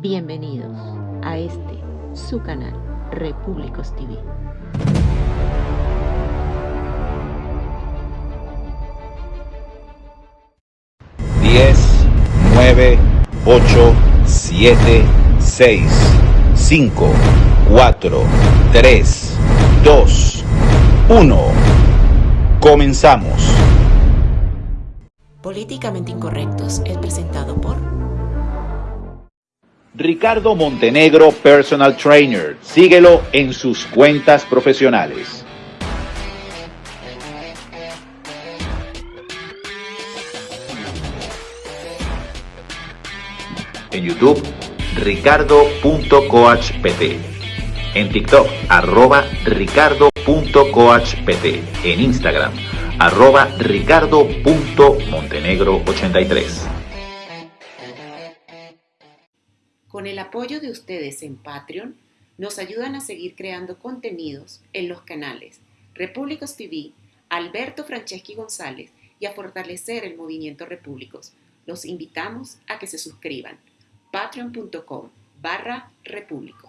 Bienvenidos a este, su canal, Repúblicos TV. Diez, nueve, ocho, siete, seis, cinco, cuatro, tres, dos, uno. Comenzamos. Políticamente Incorrectos es presentado por Ricardo Montenegro Personal Trainer. Síguelo en sus cuentas profesionales. En YouTube, ricardo.coachpt. En TikTok, arroba ricardo.coachpt. En Instagram, arroba ricardo.montenegro83. Con el apoyo de ustedes en Patreon, nos ayudan a seguir creando contenidos en los canales Repúblicos TV, Alberto Franceschi González y a fortalecer el movimiento Repúblicos. Los invitamos a que se suscriban. patreon.com barra repúblicos.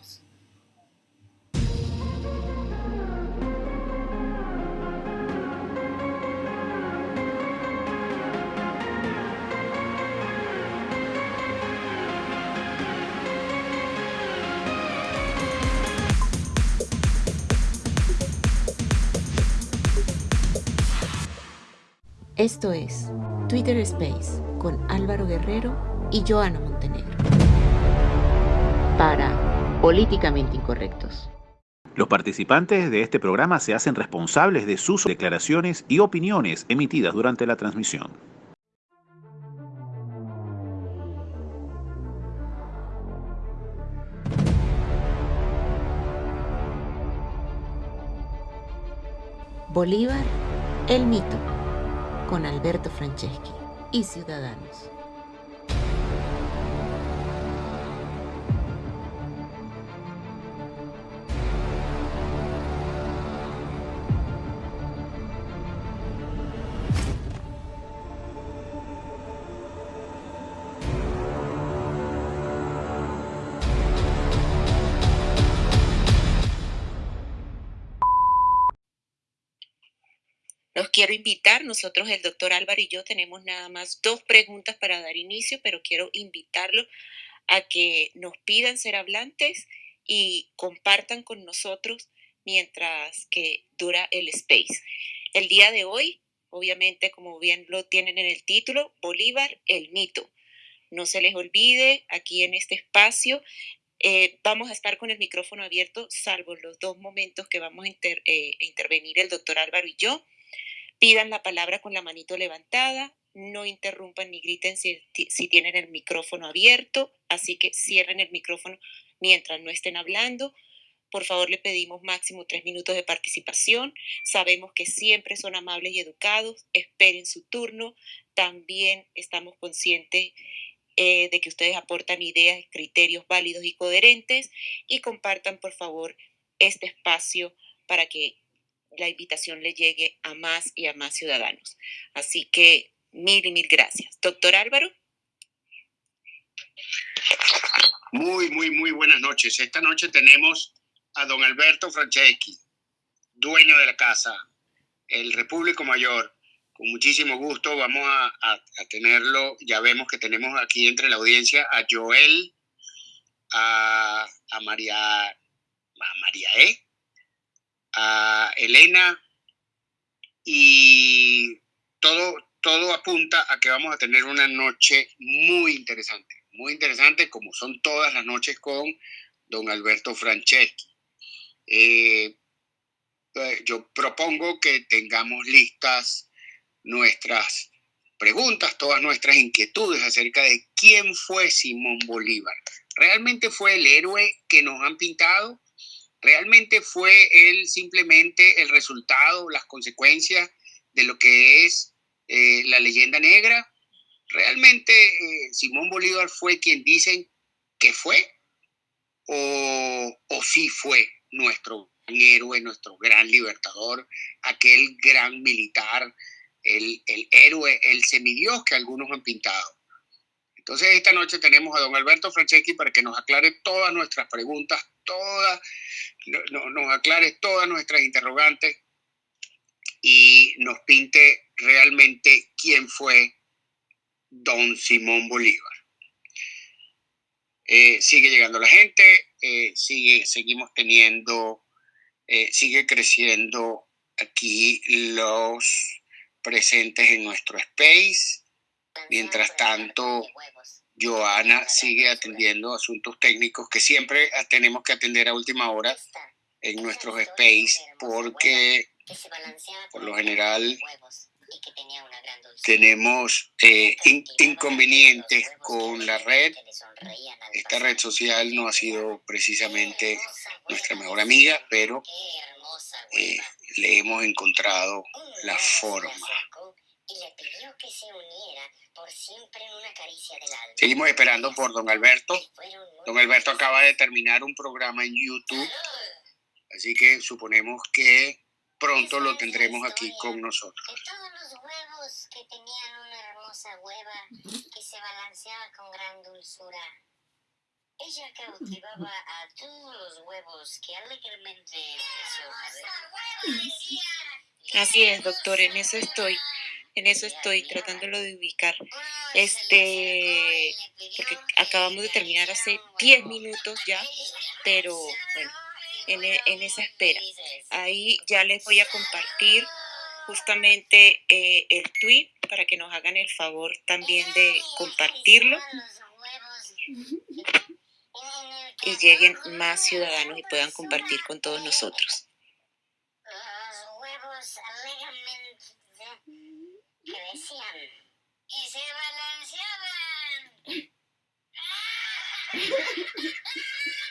Esto es Twitter Space con Álvaro Guerrero y Joana Montenegro. Para Políticamente Incorrectos. Los participantes de este programa se hacen responsables de sus declaraciones y opiniones emitidas durante la transmisión. Bolívar, el mito, con Alberto Franceschi y Ciudadanos. Quiero invitar, nosotros el doctor Álvaro y yo tenemos nada más dos preguntas para dar inicio, pero quiero invitarlo a que nos pidan ser hablantes y compartan con nosotros mientras que dura el space. El día de hoy, obviamente, como bien lo tienen en el título, Bolívar, el mito. No se les olvide, aquí en este espacio eh, vamos a estar con el micrófono abierto, salvo los dos momentos que vamos a eh, intervenir el doctor Álvaro y yo. Pidan la palabra con la manito levantada, no interrumpan ni griten si, tienen el micrófono abierto, así que cierren el micrófono mientras no estén hablando. Por favor, le pedimos máximo tres minutos de participación. Sabemos que siempre son amables y educados. Esperen su turno. También estamos conscientes eh, de que ustedes aportan ideas, criterios válidos y coherentes. Y compartan, por favor, este espacio para que la invitación le llegue a más y a más ciudadanos. Así que mil y mil gracias. Doctor Álvaro. Muy, muy, muy buenas noches. Esta noche tenemos a don Alberto Franceschi, dueño de la casa, el Repúblico Mayor. Con muchísimo gusto vamos a, tenerlo. Ya vemos que tenemos aquí entre la audiencia a Joel, a, a María, a María E, Elena y todo, todo apunta a que vamos a tener una noche muy interesante, muy interesante como son todas las noches con don Alberto Franceschi. Eh, pues, yo propongo que tengamos listas nuestras preguntas, todas nuestras inquietudes acerca de quién fue Simón Bolívar. ¿Realmente fue el héroe que nos han pintado? Realmente fue él simplemente el resultado, las consecuencias de lo que es eh, la leyenda negra. Realmente eh, Simón Bolívar fue quien dicen que fue o, o sí fue nuestro héroe, nuestro gran libertador, aquel gran militar, el, el héroe, el semidios que algunos han pintado. Entonces esta noche tenemos a don Alberto Franceschi para que nos aclare todas nuestras preguntas, todas, nos aclare todas nuestras interrogantes y nos pinte realmente quién fue don Simón Bolívar. Eh, sigue llegando la gente, eh, sigue, seguimos teniendo, eh, sigue creciendo aquí los presentes en nuestro space. Mientras tanto, Joana sigue atendiendo asuntos técnicos que siempre tenemos que atender a última hora en nuestros space porque por lo general tenemos eh, inconvenientes con la red. Esta red social no ha sido precisamente nuestra mejor amiga, pero eh, le hemos encontrado la forma. Seguimos esperando por don Alberto. Don Alberto acaba de terminar un programa en YouTube, así que suponemos que pronto lo tendremos aquí con nosotros. todos los huevos que tenían una hermosa hueva que se balanceaba con gran dulzura. Ella cautivaba a todos los huevos que alegremente Así es, doctor, en eso estoy. En eso estoy tratándolo de ubicar. Este, porque acabamos de terminar hace 10 minutos ya, pero bueno, e, en, esa espera. Ahí ya les voy a compartir justamente eh, el tweet para que nos hagan el favor también de compartirlo y lleguen más ciudadanos y puedan compartir con todos nosotros. Y se balanceaban.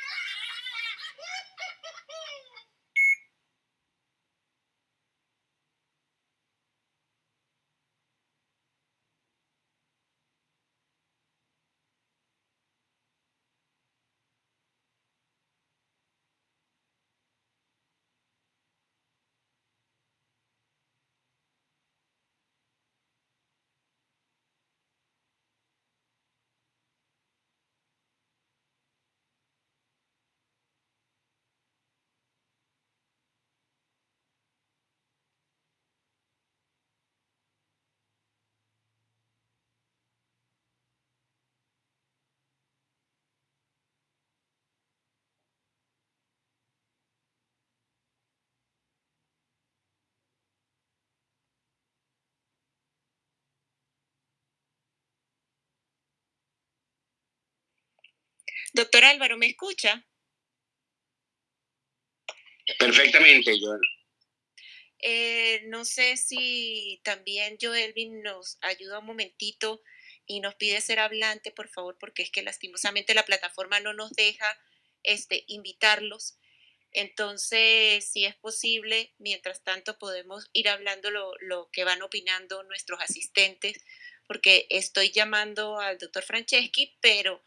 Doctor Álvaro, ¿me escucha? Perfectamente, Joel. Eh, no sé si también Joelvin nos ayuda un momentito y nos pide ser hablante, por favor, porque es que lastimosamente la plataforma no nos deja este, invitarlos. Entonces, si es posible, mientras tanto podemos ir hablando lo, lo que van opinando nuestros asistentes, porque estoy llamando al doctor Franceschi, pero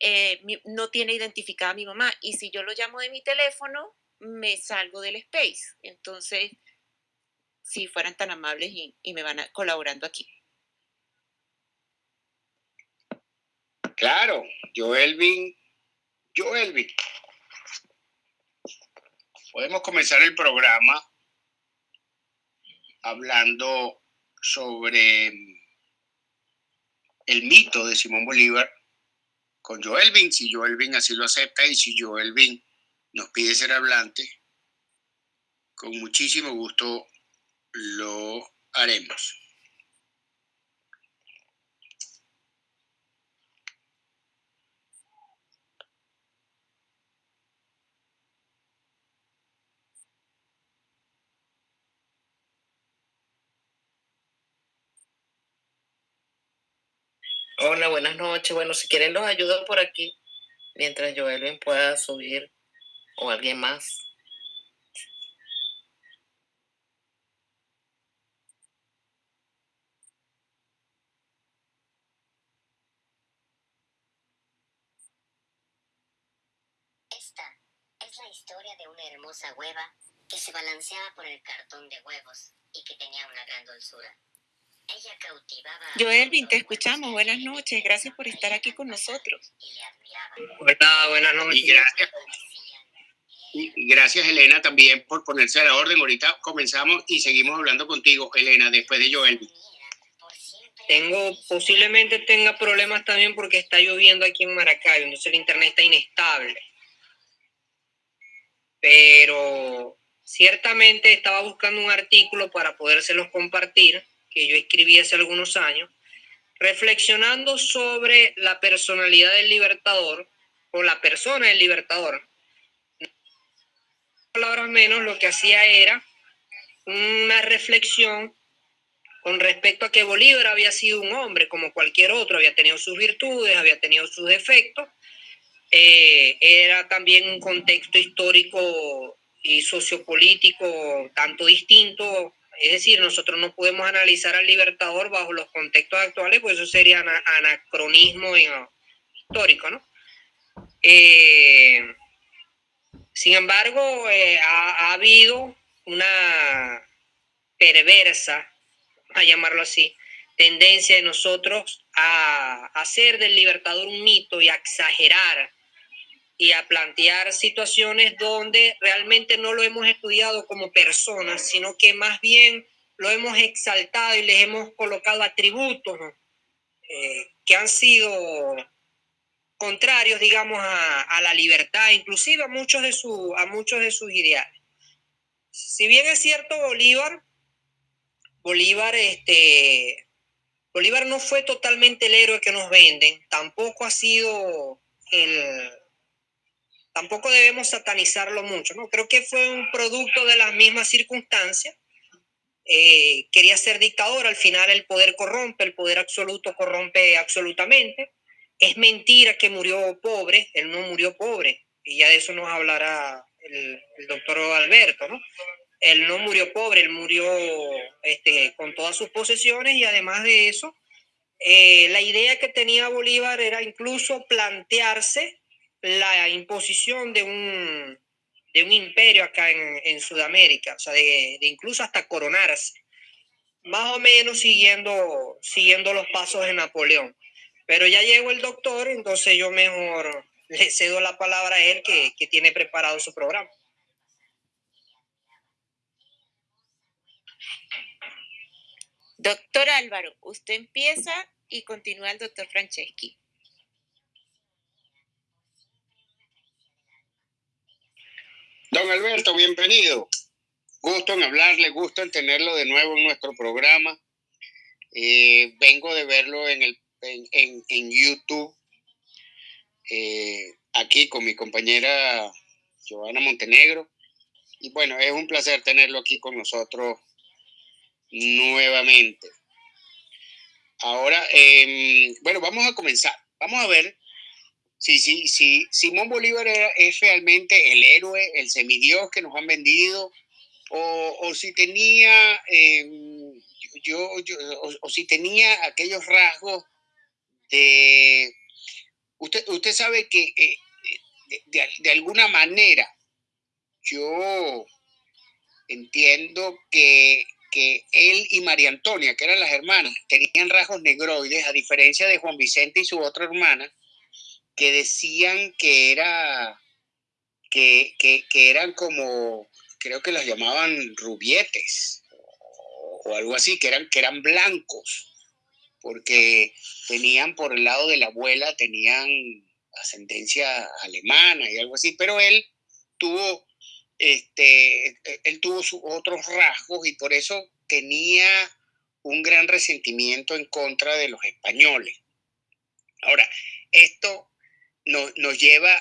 eh, no tiene identificada a mi mamá. Y si yo lo llamo de mi teléfono, me salgo del space. Entonces, si fueran tan amables y, me van colaborando aquí. Claro, Joelvin, Joelvin. Podemos comenzar el programa hablando sobre el mito de Simón Bolívar con Joelvin, si Joelvin así lo acepta y si Joelvin nos pide ser hablante, con muchísimo gusto lo haremos. Hola, buenas noches. Bueno, si quieren los ayudo por aquí mientras Joelvin pueda subir o alguien más. Esta es la historia de una hermosa hueva que se balanceaba por el cartón de huevos y que tenía una gran dulzura. Ella cautivaba a Joelvin, te escuchamos. Buenas noches. Gracias por estar aquí con nosotros. buenas Y noches. gracias, y gracias Elena también por ponerse a la orden. Ahorita comenzamos y seguimos hablando contigo, Elena, después de Joel. Por siempre Tengo, posiblemente tenga problemas también porque está lloviendo aquí en Maracaibo, entonces el internet está inestable. Pero ciertamente estaba buscando un artículo para podérselos compartir, que yo escribí hace algunos años, reflexionando sobre la personalidad del libertador o la persona del libertador. Palabras menos, lo que hacía era una reflexión con respecto a que Bolívar había sido un hombre como cualquier otro, había tenido sus virtudes, había tenido sus defectos, eh, era también un contexto histórico y sociopolítico tanto distinto, es decir, nosotros no podemos analizar al Libertador bajo los contextos actuales, pues eso sería ana- anacronismo histórico, ¿no? Eh, sin embargo, eh, ha, ha habido una perversa a llamarlo así, tendencia de nosotros a hacer del libertador un mito y a exagerar y a plantear situaciones donde realmente no lo hemos estudiado como personas, sino que más bien lo hemos exaltado y les hemos colocado atributos. Eh, que han sido contrarios, digamos, a, a la libertad, inclusive a muchos, de su, a muchos de sus ideales. Si bien es cierto, Bolívar Bolívar, este, Bolívar no fue totalmente el héroe que nos venden, tampoco ha sido el, tampoco debemos satanizarlo mucho, ¿no? Creo que fue un producto de las mismas circunstancias. Eh, quería ser dictador, al final el poder corrompe, el poder absoluto corrompe absolutamente. Es mentira que murió pobre, él no murió pobre, y ya de eso nos hablará el, doctor Alberto, ¿no? él no murió pobre, él murió este, con todas sus posesiones y además de eso, eh, la idea que tenía Bolívar era incluso plantearse la imposición de un, de un imperio acá en, en Sudamérica, o sea, de, de, incluso hasta coronarse, más o menos siguiendo, siguiendo los pasos de Napoleón. Pero ya llegó el doctor, entonces yo mejor le cedo la palabra a él que, que tiene preparado su programa. Doctor Álvaro, usted empieza y continúa el doctor Franceschi. Don Alberto, bienvenido. Gusto en hablarle, gusto en tenerlo de nuevo en nuestro programa. Eh, vengo de verlo en, el, en, en, YouTube, eh, aquí con mi compañera Giovanna Montenegro. Y bueno, es un placer tenerlo aquí con nosotros nuevamente. Ahora, eh, bueno, vamos a comenzar. Vamos a ver si, si, si Simón Bolívar es realmente el héroe, el semidios que nos han vendido, o, o si tenía, eh, yo, yo o, si tenía aquellos rasgos de... Usted, usted sabe que eh, de, de, de alguna manera yo entiendo que que él y María Antonia, que eran las hermanas, tenían rasgos negroides, a diferencia de Juan Vicente y su otra hermana, que decían que era que, que, eran como, creo que los llamaban rubietes o, algo así, que eran, que eran blancos, porque tenían por el lado de la abuela, tenían ascendencia alemana y algo así, pero él tuvo este, él tuvo sus otros rasgos y por eso tenía un gran resentimiento en contra de los españoles. Ahora, esto nos, nos lleva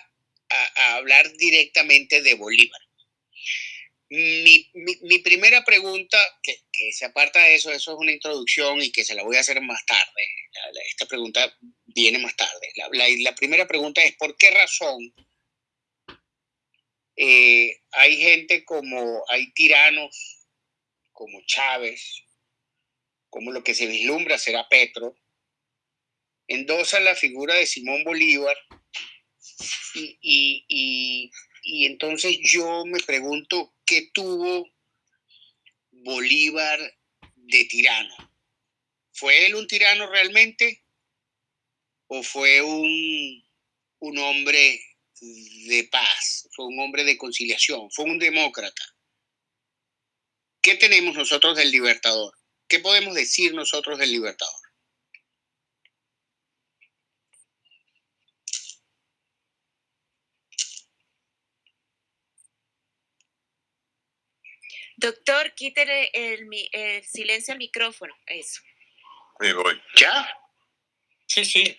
a, hablar directamente de Bolívar. Mi, mi, primera pregunta, que, que, se aparta de eso, eso es una introducción y que se la voy a hacer más tarde. Esta pregunta viene más tarde. La, la primera pregunta es, ¿por qué razón eh, hay gente como, hay tiranos como Chávez, como lo que se vislumbra será Petro, endosan la figura de Simón Bolívar y, y, y, y entonces yo me pregunto qué tuvo Bolívar de tirano. ¿Fue él un tirano realmente? ¿O fue un, un hombre de paz? ¿Fue un hombre de conciliación? ¿Fue un demócrata? ¿Qué tenemos nosotros del libertador? ¿Qué podemos decir nosotros del libertador? Doctor, quítele el, silencio al micrófono. Eso. Me voy. ¿Ya? Sí, sí.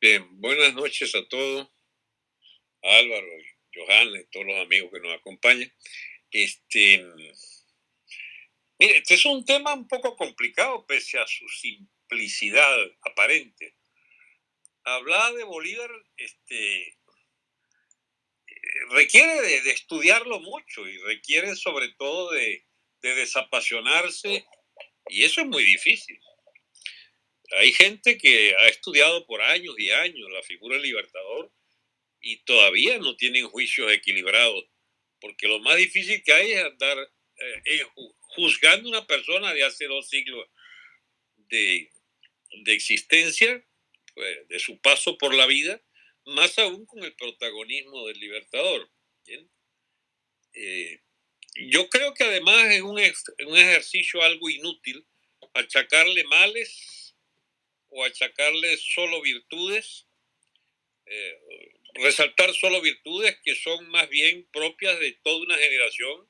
Bien, buenas noches a todos. Álvaro, Johanna y todos los amigos que nos acompañan. Este, mire, este es un tema un poco complicado pese a su simplicidad aparente. Hablar de Bolívar, este, requiere de, estudiarlo mucho y requiere sobre todo de, desapasionarse y eso es muy difícil. Hay gente que ha estudiado por años y años la figura del libertador y todavía no tienen juicios equilibrados, porque lo más difícil que hay es andar eh, juzgando a una persona de hace dos siglos de, existencia, pues, de su paso por la vida, más aún con el protagonismo del Libertador. Eh, yo creo que además es un, un, ejercicio algo inútil achacarle males o achacarle solo virtudes, eh, resaltar solo virtudes que son más bien propias de toda una generación,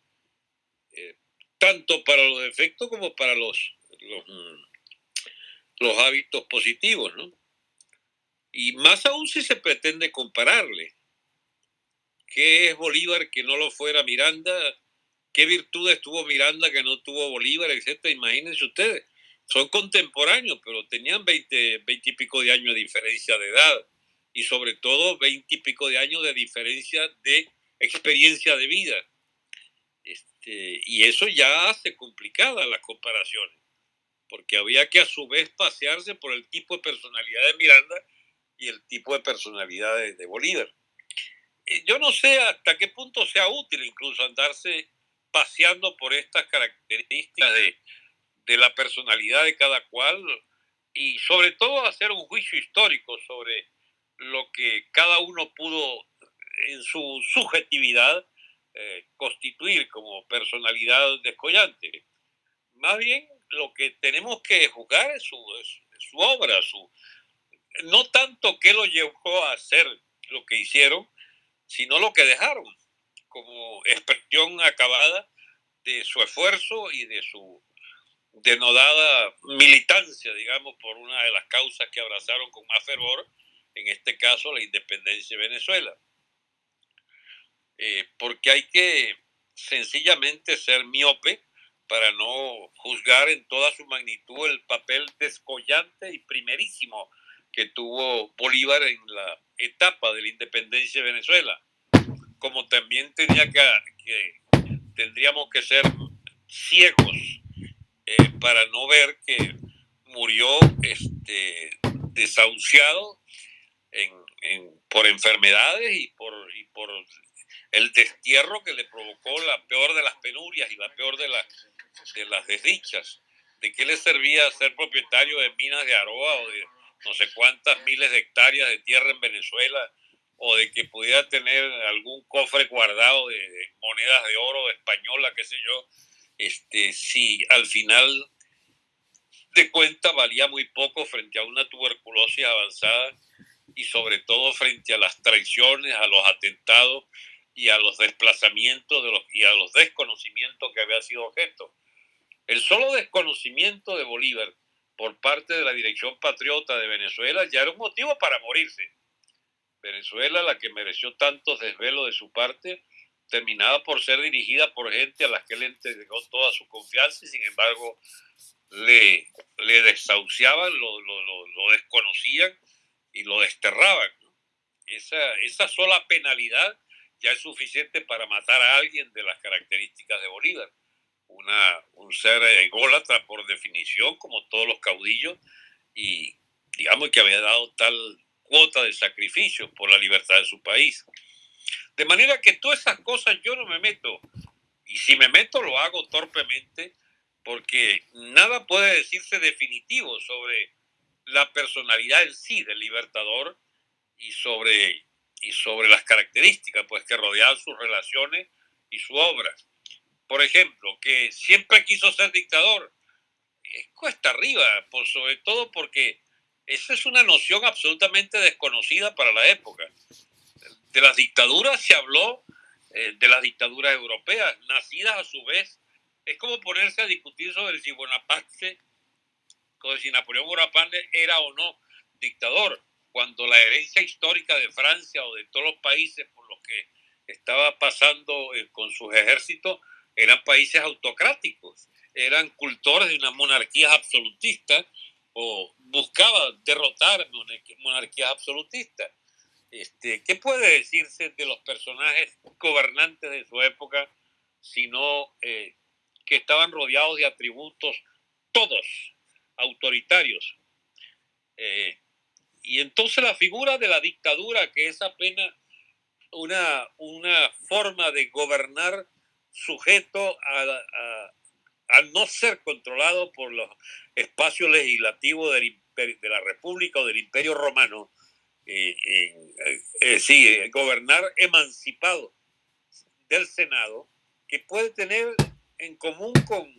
eh, tanto para los defectos como para los, los, los hábitos positivos, ¿no? Y más aún si se pretende compararle. ¿Qué es Bolívar que no lo fuera Miranda? ¿Qué virtudes tuvo Miranda que no tuvo Bolívar, etcétera? Imagínense ustedes. Son contemporáneos, pero tenían 20, 20 y pico de años de diferencia de edad y sobre todo 20 y pico de años de diferencia de experiencia de vida. Este, y eso ya hace complicadas las comparaciones, porque había que a su vez pasearse por el tipo de personalidad de Miranda y el tipo de personalidad de, Bolívar. Eh, yo no sé hasta qué punto sea útil incluso andarse paseando por estas características de, de la personalidad de cada cual y sobre todo hacer un juicio histórico sobre lo que cada uno pudo en su subjetividad eh, constituir como personalidad descollante. Más bien lo que tenemos que juzgar es su, es su obra, su, no tanto qué lo llevó a hacer lo que hicieron, sino lo que dejaron como expresión acabada de su esfuerzo y de su denodada militancia, digamos, por una de las causas que abrazaron con más fervor, en este caso la independencia de Venezuela. Eh, porque hay que sencillamente ser miope para no juzgar en toda su magnitud el papel descollante y primerísimo que tuvo Bolívar en la etapa de la independencia de Venezuela, como también tenía que, tendríamos que ser ciegos eh, para no ver que murió este, desahuciado por enfermedades y por, y por el destierro que le provocó la peor de las penurias y la peor de, de las desdichas. ¿De qué le servía ser propietario de minas de Aroa o de no sé cuántas miles de hectáreas de tierra en Venezuela o de que pudiera tener algún cofre guardado de, monedas de oro española, qué sé yo, este, si al final de cuenta valía muy poco frente a una tuberculosis avanzada y sobre todo frente a las traiciones, a los atentados y a los desplazamientos de los, y a los desconocimientos que había sido objeto. El solo desconocimiento de Bolívar por parte de la Dirección Patriota de Venezuela ya era un motivo para morirse. Venezuela, la que mereció tantos desvelos de su parte, terminaba por ser dirigida por gente a la que le entregó toda su confianza y sin embargo le, le desahuciaban, lo, desconocían y lo desterraban. Esa sola penalidad ya es suficiente para matar a alguien de las características de Bolívar una, un ser ególatra por definición, como todos los caudillos, y digamos que había dado tal cuota de sacrificio por la libertad de su país. De manera que todas esas cosas yo no me meto, y si me meto lo hago torpemente porque nada puede decirse definitivo sobre la personalidad en sí del libertador y sobre, y sobre las características pues, que rodeaban sus relaciones y su obra. Por ejemplo, que siempre quiso ser dictador, es cuesta arriba, por, sobre todo porque esa es una noción absolutamente desconocida para la época. De las dictaduras se habló, eh, de las dictaduras europeas, nacidas a su vez. Es como ponerse a discutir sobre si Bonaparte, o si Napoleón Bonaparte era o no dictador, cuando la herencia histórica de Francia o de todos los países por los que estaba pasando eh, con sus ejércitos eran países autocráticos, eran cultores de una monarquía absolutista o buscaba derrotar monarquías absolutistas. Este, ¿Qué puede decirse de los personajes gobernantes de su época, sino eh, que estaban rodeados de atributos todos autoritarios? Eh, y entonces la figura de la dictadura, que es apenas una, una forma de gobernar sujeto a, al no ser controlado por los espacios legislativos de la República o del Imperio Romano, eh, eh, sí, gobernar emancipado del Senado, que puede tener en común con,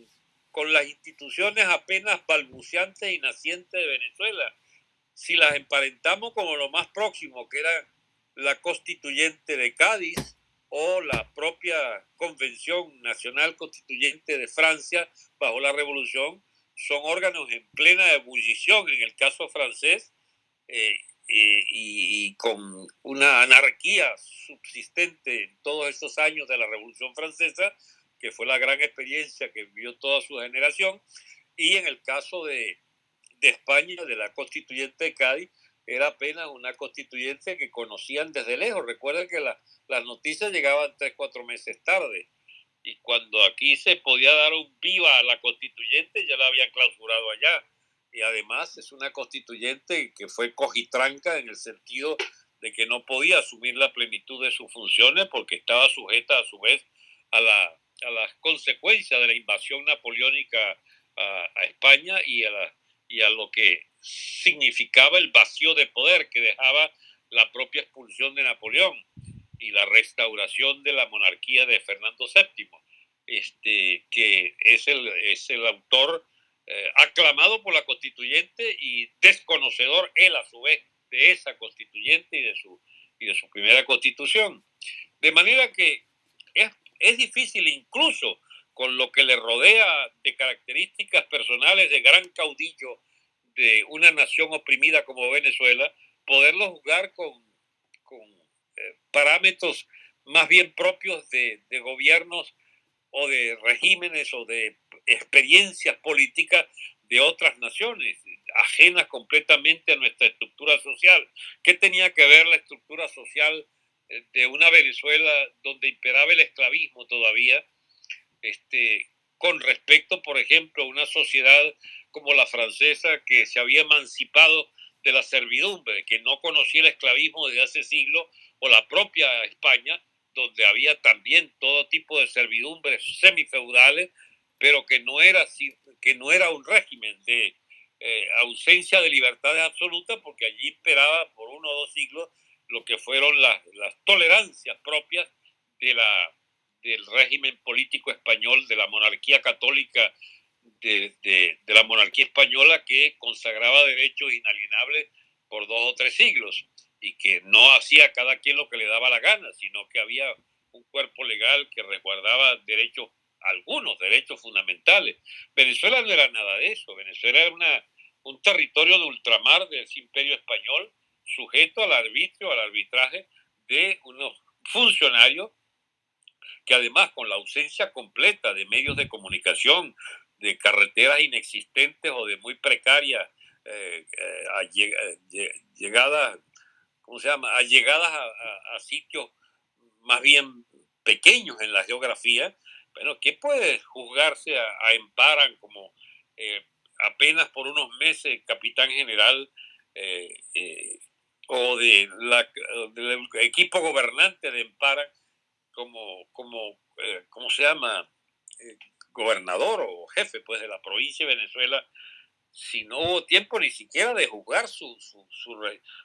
con las instituciones apenas balbuceantes y nacientes de Venezuela, si las emparentamos como lo más próximo, que era la constituyente de Cádiz, o la propia Convención Nacional Constituyente de Francia bajo la Revolución son órganos en plena ebullición en el caso francés eh, eh, y, con una anarquía subsistente en todos estos años de la Revolución Francesa, que fue la gran experiencia que vivió toda su generación, y en el caso de, de España, de la constituyente de Cádiz, era apenas una constituyente que conocían desde lejos. Recuerden que las noticias llegaban tres, cuatro meses tarde. Y cuando aquí se podía dar un viva a la constituyente, ya la habían clausurado allá. Y además es una constituyente que fue cojitranca en el sentido de que no podía asumir la plenitud de sus funciones porque estaba sujeta a su vez a, la, a las consecuencias de la invasión napoleónica a, a España y a, la, y a lo que significaba el vacío de poder que dejaba la propia expulsión de Napoleón y la restauración de la monarquía de Fernando VII, este, que es el, es el autor eh, aclamado por la constituyente y desconocedor él a su vez de esa constituyente y de su, y de su primera constitución. De manera que es, es difícil incluso con lo que le rodea de características personales de gran caudillo de una nación oprimida como Venezuela, poderlo jugar con, eh, parámetros más bien propios de, de gobiernos o de regímenes o de experiencias políticas de otras naciones, ajenas completamente a nuestra estructura social. ¿Qué tenía que ver la estructura social eh, de una Venezuela donde imperaba el esclavismo todavía, este, con respecto, por ejemplo, a una sociedad como la francesa que se había emancipado de la servidumbre, que no conocía el esclavismo desde hace siglos, o la propia España, donde había también todo tipo de servidumbres semifeudales, pero que no era, que no era un régimen de eh, ausencia de libertades absolutas, porque allí esperaba por uno o dos siglos lo que fueron las, tolerancias propias del régimen político español, de la monarquía católica de, la monarquía española que consagraba derechos inalienables por dos o tres siglos y que no hacía cada quien lo que le daba la gana, sino que había un cuerpo legal que resguardaba derechos, algunos derechos fundamentales. Venezuela no era nada de eso, Venezuela era una, un territorio de ultramar del imperio español sujeto al arbitrio, al arbitraje de unos funcionarios que además con la ausencia completa de medios de comunicación, de carreteras inexistentes o de muy precarias eh, eh, llegadas, ¿cómo se llama? A llegadas a, sitios más bien pequeños en la geografía, bueno, ¿qué puede juzgarse a, Emparan como eh, apenas por unos meses capitán general o de la, del equipo gobernante de Emparan como, como ¿cómo se llama? Gobernador o jefe pues, de la provincia de Venezuela, si no hubo tiempo ni siquiera de juzgar su, su,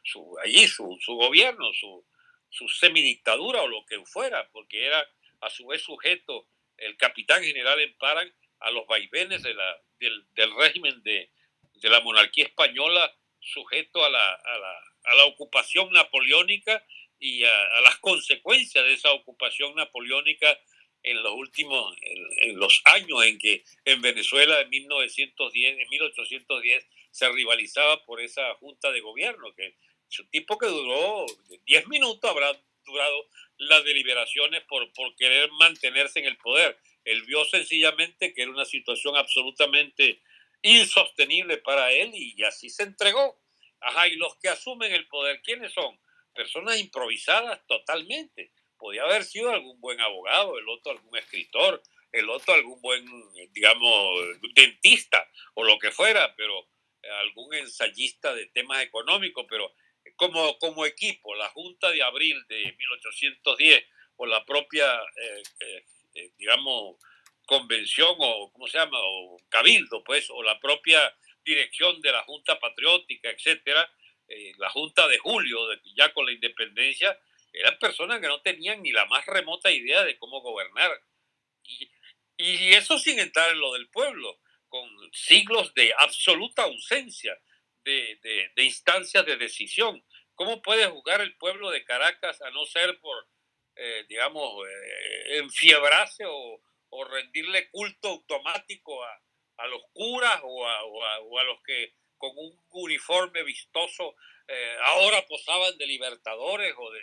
su, allí, su, su gobierno, su, su semidictadura o lo que fuera, porque era a su vez sujeto el capitán general Emparan a los vaivenes de la, del, del régimen de, de, la monarquía española, sujeto a la, a la, a la ocupación napoleónica y a, las consecuencias de esa ocupación napoleónica en los últimos, en, los años en que en Venezuela en 1910, en 1810 se rivalizaba por esa junta de gobierno, que es un tipo que duró 10 minutos, habrá durado las deliberaciones por, por querer mantenerse en el poder. Él vio sencillamente que era una situación absolutamente insostenible para él y así se entregó. Ajá, y los que asumen el poder, ¿quiénes son? Personas improvisadas totalmente. Podía haber sido algún buen abogado, el otro algún escritor, el otro algún buen, digamos, dentista o lo que fuera, pero algún ensayista de temas económicos, pero como, como equipo, la Junta de Abril de 1810 o la propia, eh, eh, eh, digamos, convención o, ¿cómo se llama?, o cabildo, pues, o la propia dirección de la Junta Patriótica, etcétera, la Junta de Julio, ya con la independencia, eran personas que no tenían ni la más remota idea de cómo gobernar. Y, y eso sin entrar en lo del pueblo, con siglos de absoluta ausencia de, instancias de decisión. ¿Cómo puede jugar el pueblo de Caracas a no ser por, eh, digamos, eh, enfiebrarse o, rendirle culto automático a, los curas o a, los que con un uniforme vistoso eh, ahora posaban de libertadores o de,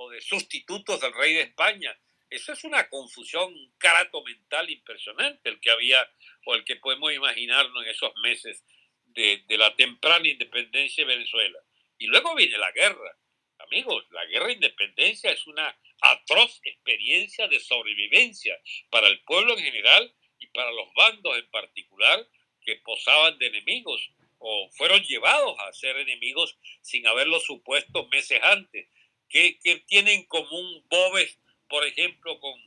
o de sustitutos del rey de España? Eso es una confusión, un carato mental impresionante el que había o el que podemos imaginarnos en esos meses de, la temprana independencia de Venezuela. Y luego viene la guerra. Amigos, la guerra de independencia es una atroz experiencia de sobrevivencia para el pueblo en general y para los bandos en particular que posaban de enemigos o fueron llevados a ser enemigos sin haberlo supuesto meses antes. ¿Qué, tienen en común Bobes, por ejemplo, con,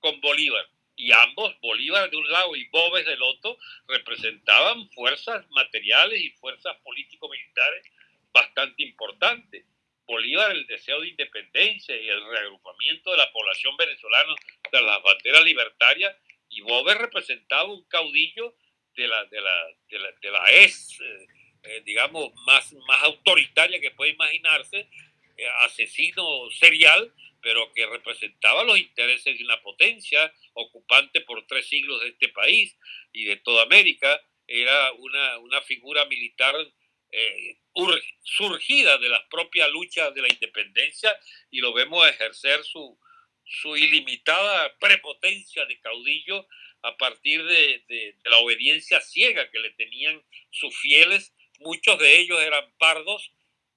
con Bolívar? y ambos, Bolívar de un lado y Bobes del otro, representaban fuerzas materiales y fuerzas político-militares bastante importantes. Bolívar el deseo de independencia y el reagrupamiento de la población venezolana de las banderas libertarias y Bobes representaba un caudillo de la, de la, de la, de eh, eh, digamos, más, más autoritaria que puede imaginarse, asesino serial, pero que representaba los intereses de una potencia ocupante por tres siglos de este país y de toda América. Era una, una figura militar eh, surgida de las propias luchas de la independencia y lo vemos ejercer su, su ilimitada prepotencia de caudillo a partir de, de, de, la obediencia ciega que le tenían sus fieles. Muchos de ellos eran pardos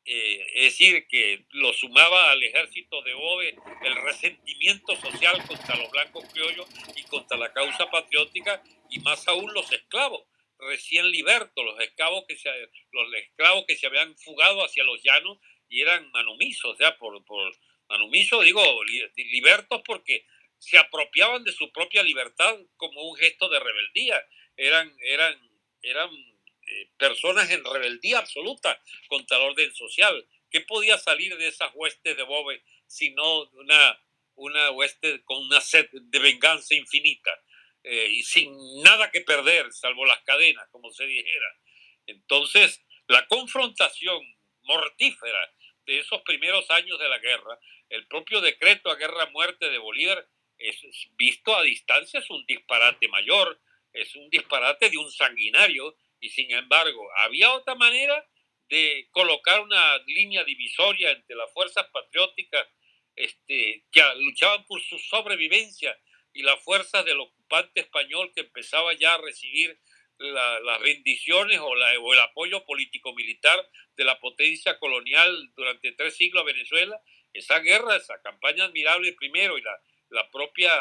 eh, es decir, que lo sumaba al ejército de Ove el resentimiento social contra los blancos criollos y contra la causa patriótica, y más aún los esclavos recién libertos, los esclavos que se, los esclavos que se habían fugado hacia los llanos y eran manumisos, o sea, por, por manumisos digo libertos porque se apropiaban de su propia libertad como un gesto de rebeldía, eran, eran, eran eh, personas en rebeldía absoluta contra el orden social. ¿Qué podía salir de esas huestes de Bobe sino una, una hueste con una sed de venganza infinita eh, y sin nada que perder, salvo las cadenas, como se dijera? Entonces, la confrontación mortífera de esos primeros años de la guerra, el propio decreto a guerra-muerte de Bolívar, es, visto a distancia, es un disparate mayor, es un disparate de un sanguinario y sin embargo, había otra manera de colocar una línea divisoria entre las fuerzas patrióticas este, que luchaban por su sobrevivencia y las fuerzas del ocupante español que empezaba ya a recibir las bendiciones o, la, o el apoyo político-militar de la potencia colonial durante tres siglos a Venezuela. Esa guerra, esa campaña admirable primero y la, la propia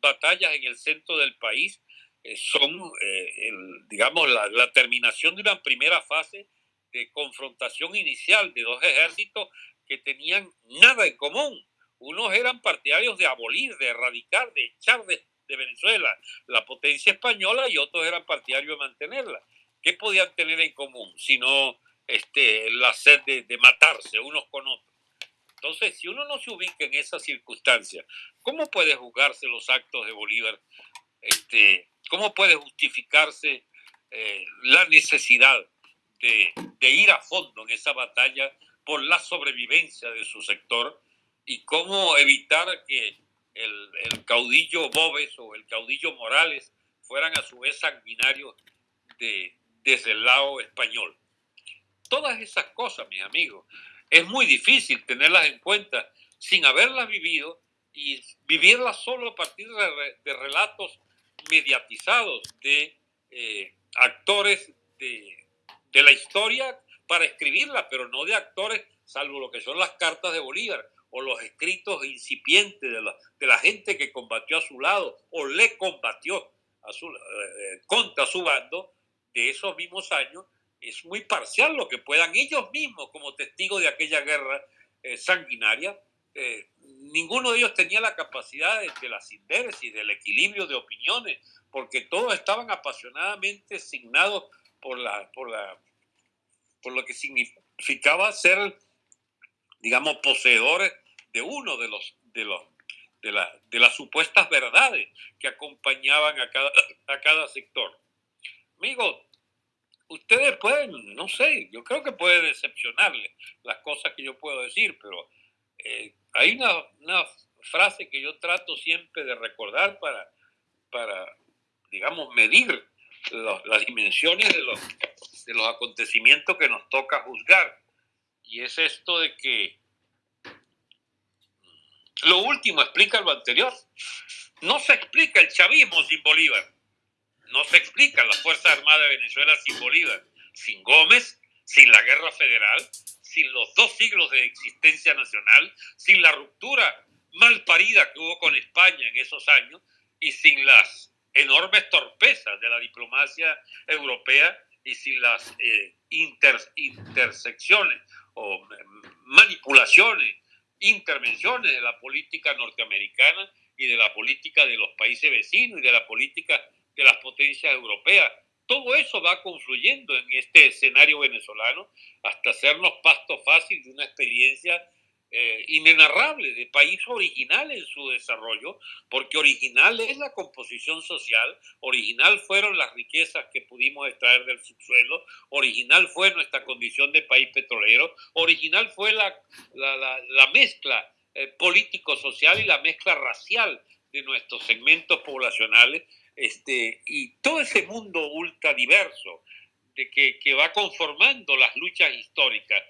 batalla en el centro del país son, eh, digamos, la, terminación de una primera fase de confrontación inicial de dos ejércitos que tenían nada en común. Unos eran partidarios de abolir, de erradicar, de echar de, de Venezuela, la potencia española, y otros eran partidarios de mantenerla. ¿Qué podían tener en común? Sino este, la sed de, de matarse unos con otros. Entonces, si uno no se ubica en esas circunstancias, ¿cómo puede juzgarse los actos de Bolívar? Este, ¿Cómo puede justificarse eh, la necesidad de, de, ir a fondo en esa batalla por la sobrevivencia de su sector y cómo evitar que el, el caudillo Bobes o el caudillo Morales fueran a su vez sanguinarios de, desde el lado español? Todas esas cosas, mis amigos, es muy difícil tenerlas en cuenta sin haberlas vivido y vivirlas solo a partir de, de relatos mediatizados de eh, actores de, de, la historia para escribirla, pero no de actores, salvo lo que son las cartas de Bolívar o los escritos incipientes de la, de la gente que combatió a su lado o le combatió eh, contra su bando de esos mismos años es muy parcial lo que puedan ellos mismos, como testigos de aquella guerra eh, sanguinaria, eh, ninguno de ellos tenía la capacidad de, de la síntesis, del equilibrio de opiniones, porque todos estaban apasionadamente signados por, la, por, la, por lo que significaba ser, digamos, poseedores de uno de los, de los de, la, de las supuestas verdades que acompañaban a cada, a cada sector. Amigos, ustedes pueden, no sé, yo creo que puede decepcionarles las cosas que yo puedo decir, pero eh, hay una, una, frase que yo trato siempre de recordar para, para digamos, medir las dimensiones de los, de los acontecimientos que nos toca juzgar. Y es esto de que lo último explica lo anterior. No se explica el chavismo sin Bolívar. No se explica la Fuerza Armada de Venezuela sin Bolívar, sin Gómez, sin la Guerra Federal, sin los dos siglos de existencia nacional, sin la ruptura mal parida que hubo con España en esos años y sin las enormes torpezas de la diplomacia europea y sin las eh, inter, intersecciones o manipulaciones, intervenciones de la política norteamericana y de la política de los países vecinos y de la política de las potencias europeas. Todo eso va confluyendo en este escenario venezolano hasta hacernos pasto fácil de una experiencia eh, inenarrable de país original en su desarrollo, porque original es la composición social, original fueron las riquezas que pudimos extraer del subsuelo, original fue nuestra condición de país petrolero, original fue la, la, la, la mezcla eh, político-social y la mezcla racial de nuestros segmentos poblacionales este, y todo ese mundo ultradiverso de que, que va conformando las luchas históricas,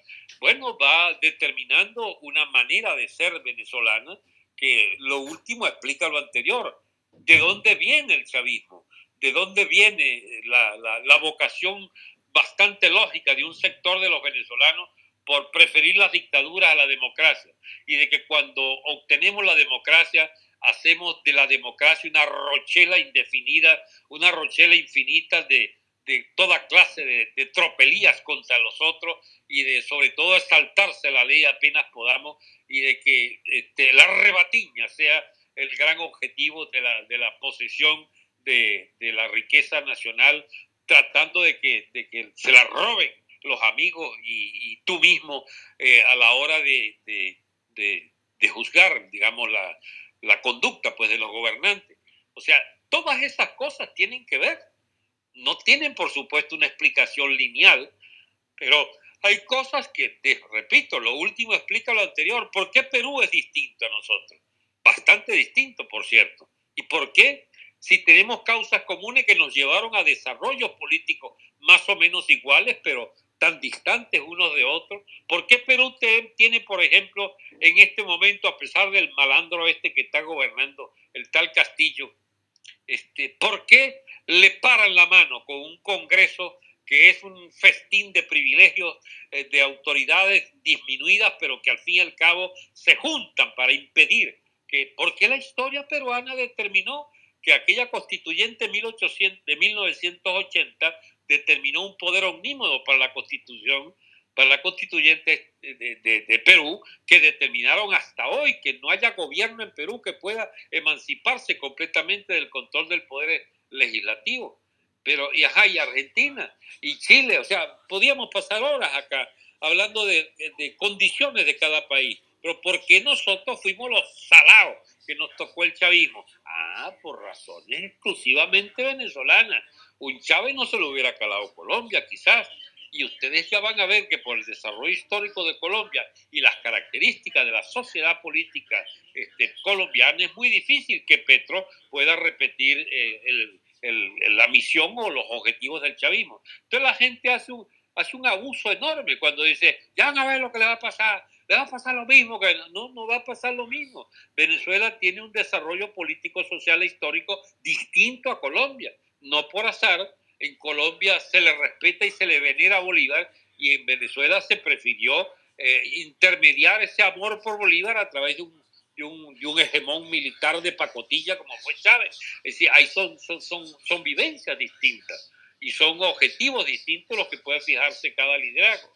bueno, va determinando una manera de ser venezolana que lo último explica lo anterior. ¿De dónde viene el chavismo? ¿De dónde viene la, la, vocación bastante lógica de un sector de los venezolanos por preferir las dictaduras a la democracia? Y de que cuando obtenemos la democracia hacemos de la democracia una rochela indefinida, una rochela infinita de, de toda clase de, de, tropelías contra los otros y de sobre todo saltarse la ley apenas podamos y de que este, la rebatiña sea el gran objetivo de la, de la posesión de, de, la riqueza nacional, tratando de que, de que se la roben los amigos y, y tú mismo eh, a la hora de, de juzgar, digamos, la, la conducta pues de los gobernantes. O sea, todas esas cosas tienen que ver. No tienen, por supuesto, una explicación lineal, pero hay cosas que, te repito, lo último explica lo anterior. ¿Por qué Perú es distinto a nosotros? Bastante distinto, por cierto. ¿Y por qué? Si tenemos causas comunes que nos llevaron a desarrollos políticos más o menos iguales, pero tan distantes unos de otros? ¿Por qué Perú tiene, por ejemplo, en este momento, a pesar del malandro este que está gobernando, el tal Castillo, este, ¿por qué le paran la mano con un Congreso que es un festín de privilegios eh, de autoridades disminuidas, pero que al fin y al cabo se juntan para impedir que, porque la historia peruana determinó que aquella constituyente 1800, de 1980 determinó un poder omnímodo para la Constitución para la constituyente de, Perú que determinaron hasta hoy que no haya gobierno en Perú que pueda emanciparse completamente del control del poder legislativo. Pero, y ajá, y Argentina, y Chile, o sea, podíamos pasar horas acá hablando de, de condiciones de cada país. Pero ¿por qué nosotros fuimos los salados que nos tocó el chavismo? Ah, por razones exclusivamente venezolanas. Un Chávez no se lo hubiera calado Colombia, quizás, y ustedes ya van a ver que por el desarrollo histórico de Colombia y las características de la sociedad política este, colombiana es muy difícil que Petro pueda repetir eh, la misión o los objetivos del chavismo. Entonces la gente hace un, abuso enorme cuando dice, ya van a ver lo que le va a pasar, le va a pasar lo mismo, no, no va a pasar lo mismo. Venezuela tiene un desarrollo político, social e histórico distinto a Colombia. No por azar, en Colombia se le respeta y se le venera a Bolívar y en Venezuela se prefirió eh, intermediar ese amor por Bolívar a través de un, de un, de hegemón militar de pacotilla como fue Chávez. Es decir, ahí son, son, son, son vivencias distintas y son objetivos distintos los que puede fijarse cada liderazgo.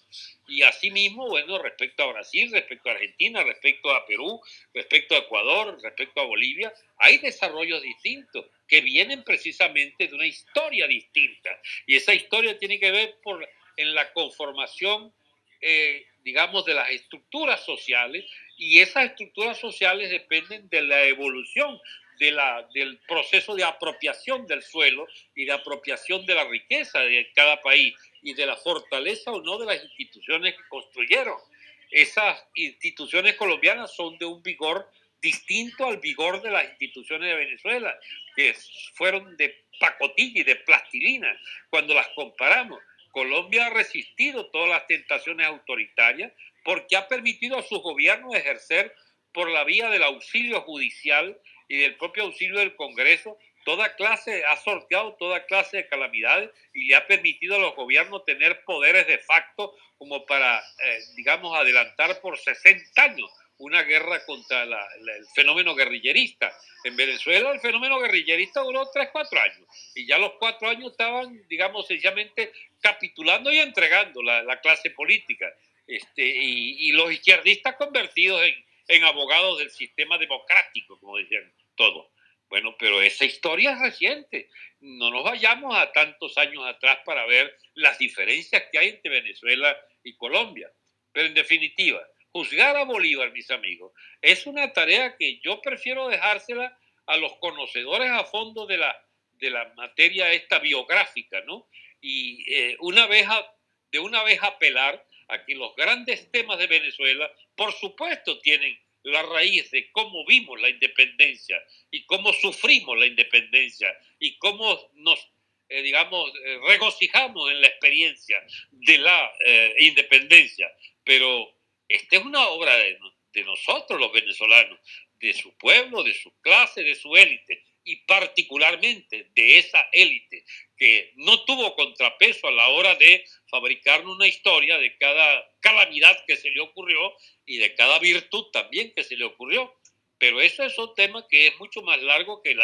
Y asimismo, bueno, respecto a Brasil, respecto a Argentina, respecto a Perú, respecto a Ecuador, respecto a Bolivia, hay desarrollos distintos que vienen precisamente de una historia distinta. Y esa historia tiene que ver por, en la conformación, eh, digamos, de las estructuras sociales, y esas estructuras sociales dependen de la evolución del proceso de apropiación del suelo y de apropiación de la riqueza de cada país y de la fortaleza o no de las instituciones que construyeron. Esas instituciones colombianas son de un vigor distinto al vigor de las instituciones de Venezuela, que fueron de pacotilla y de plastilina. Cuando las comparamos, Colombia ha resistido todas las tentaciones autoritarias porque ha permitido a sus gobiernos ejercer por la vía del auxilio judicial y del propio auxilio del Congreso toda clase, ha sorteado toda clase de calamidades y le ha permitido a los gobiernos tener poderes de facto como para, eh, digamos, adelantar por 60 años una guerra contra el fenómeno guerrillerista. En Venezuela el fenómeno guerrillerista duró 3, 4 años y ya los 4 años estaban, digamos, sencillamente capitulando y entregando la, clase política. Este, y, y, los izquierdistas convertidos en, en abogados del sistema democrático, como decían todos. Bueno, pero esa historia es reciente. No nos vayamos a tantos años atrás para ver las diferencias que hay entre Venezuela y Colombia. Pero en definitiva, juzgar a Bolívar, mis amigos, es una tarea que yo prefiero dejársela a los conocedores a fondo de la, de la materia esta biográfica, ¿no? Y eh, una vez de una vez apelar a que los grandes temas de Venezuela, por supuesto, tienen la raíz de cómo vimos la independencia y cómo sufrimos la independencia y cómo nos, eh, digamos, eh, regocijamos en la experiencia de la eh, independencia. Pero esta es una obra de, nosotros los venezolanos, de su pueblo, de su clase, de su élite y particularmente de esa élite que no tuvo contrapeso a la hora de fabricar una historia de cada calamidad que se le ocurrió y de cada virtud también que se le ocurrió. Pero eso es un tema que es mucho más largo que,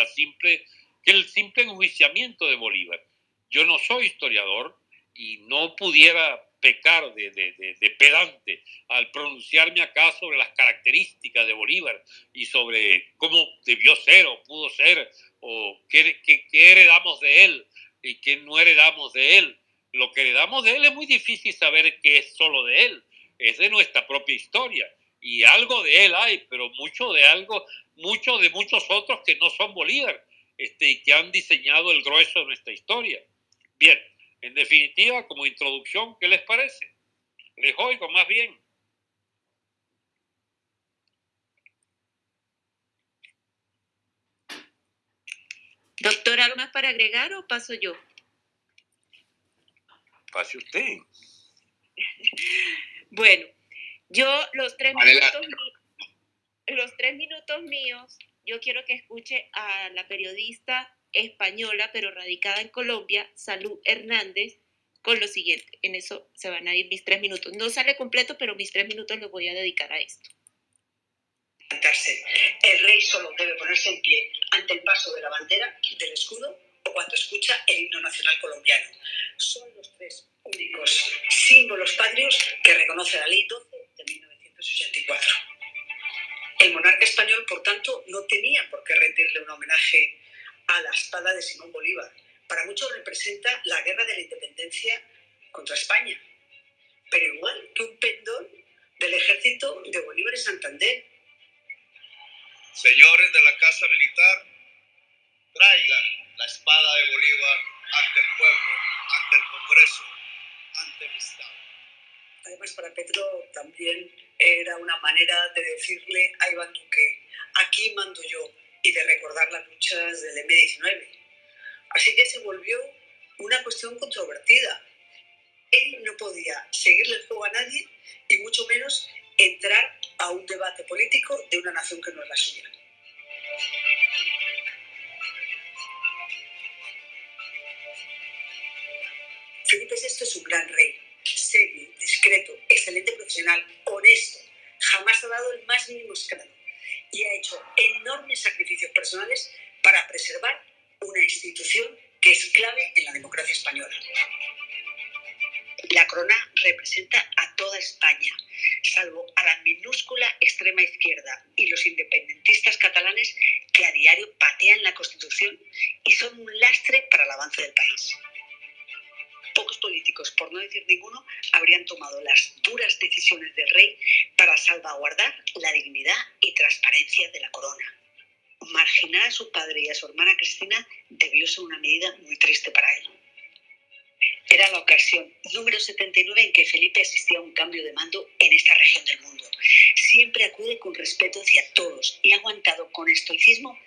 que el simple enjuiciamiento de Bolívar. Yo no soy historiador y no pudiera pecar de, de, pedante al pronunciarme acá sobre las características de Bolívar y sobre cómo debió ser o pudo ser o qué, qué, qué heredamos de él y qué no heredamos de él. Lo que heredamos de él es muy difícil saber qué es solo de él, es de nuestra propia historia. Y algo de él hay, pero mucho de algo, mucho de muchos otros que no son Bolívar este, y que han diseñado el grueso de nuestra historia. Bien, en definitiva, como introducción, ¿qué les parece? Les oigo más bien. Doctor, ¿algo más para agregar o paso yo? Pase usted. bueno, yo los tres minutos, los tres minutos míos, yo quiero que escuche a la periodista española, pero radicada en Colombia, Salud Hernández, con lo siguiente. En eso se van a ir mis tres minutos. No sale completo, pero mis tres minutos los voy a dedicar a esto. El rey solo debe ponerse en pie ante el paso de la bandera, del escudo o cuando escucha el himno nacional colombiano. Son los tres únicos símbolos patrios que reconoce la Ley 12 de 1984. El monarca español, por tanto, no tenía por qué rendirle un homenaje a la espada de Simón Bolívar. Para muchos representa la guerra de la independencia contra España, pero igual que un pendón del ejército de Bolívar y Santander. Señores de la Casa Militar, traigan la espada de Bolívar ante el pueblo, ante el Congreso, ante el Estado. Además, para Petro también era una manera de decirle a Iván Duque, aquí mando yo, y de recordar las luchas del M-19. Así que se volvió una cuestión controvertida. Él no podía seguirle el juego a nadie y mucho menos entrar a un debate político de una nación que no es la suya. Felipe VI es un gran rey, serio, discreto, excelente profesional, honesto, jamás ha dado el más mínimo escándalo y ha hecho enormes sacrificios personales para preservar una institución que es clave en la democracia española. La corona representa debió ser una medida muy triste para él. Era la ocasión número 79 en que Felipe asistía a un cambio de mando en esta región del mundo. Siempre acude con respeto hacia todos y ha aguantado con estoicismo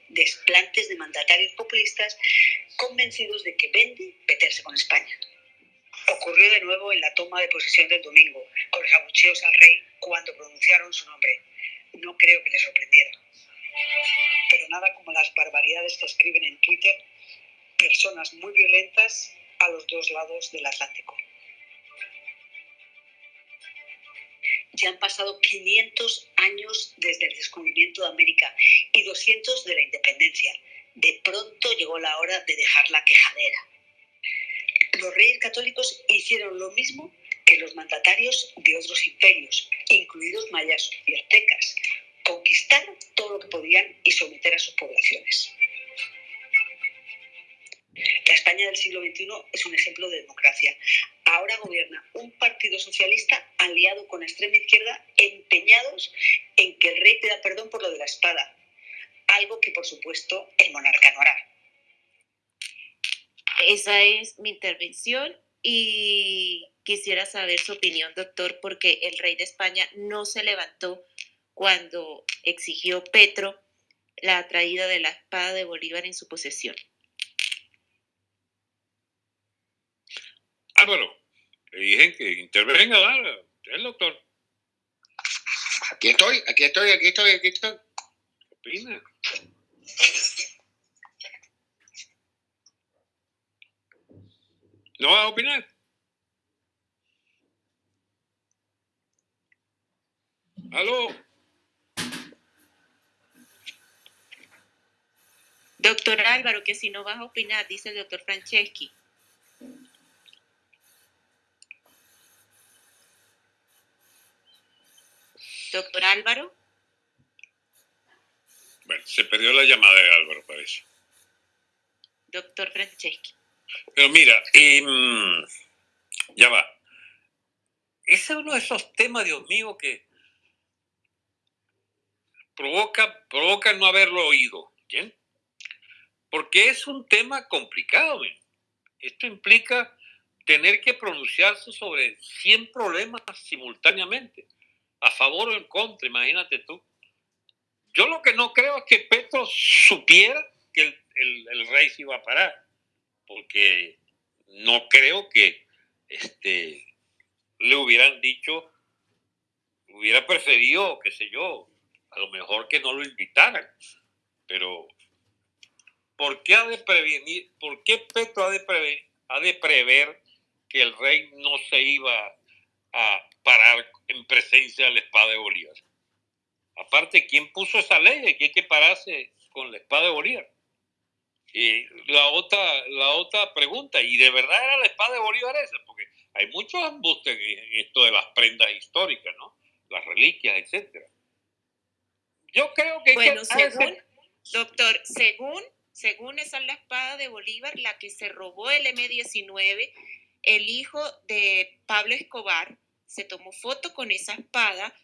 intervención y quisiera saber su opinión, doctor, porque el rey de España no se levantó cuando exigió Petro la traída de la espada de Bolívar en su posesión. Álvaro, le dije que intervenga, el doctor. Aquí estoy, aquí estoy, aquí estoy, aquí estoy. ¿Qué opina? ¿No vas a opinar? ¿Aló? Doctor Álvaro, que si no vas a opinar, dice el doctor Franceschi. Doctor Álvaro. Bueno, se perdió la llamada de Álvaro, parece. Doctor Franceschi. Pero mira, em, ya va. Ese es uno de esos temas, Dios mío, que provoca, provoca no haberlo oído. ¿bien? Porque es un tema complicado. Esto implica tener que pronunciarse sobre 100 problemas simultáneamente, a favor o en contra, imagínate tú. Yo lo que no creo es que Petro supiera que el, el, el rey se iba a parar porque no creo que este, le hubieran dicho, hubiera preferido, qué sé yo, a lo mejor que no lo invitaran, pero ¿por qué ha de prevenir, por qué Petro ha de, prever, ha de prever que el rey no se iba a parar en presencia de la espada de Bolívar? Aparte, ¿quién puso esa ley de que hay que pararse con la espada de Bolívar? La otra, la otra pregunta, ¿y de verdad era la espada de Bolívar esa? Porque hay muchos embustes en esto de las prendas históricas, ¿no? Las reliquias, etcétera. Yo creo que... Bueno, según, doctor, según, según esa es la espada de Bolívar, la que se robó el M19, el hijo de Pablo Escobar se tomó foto con esa espada.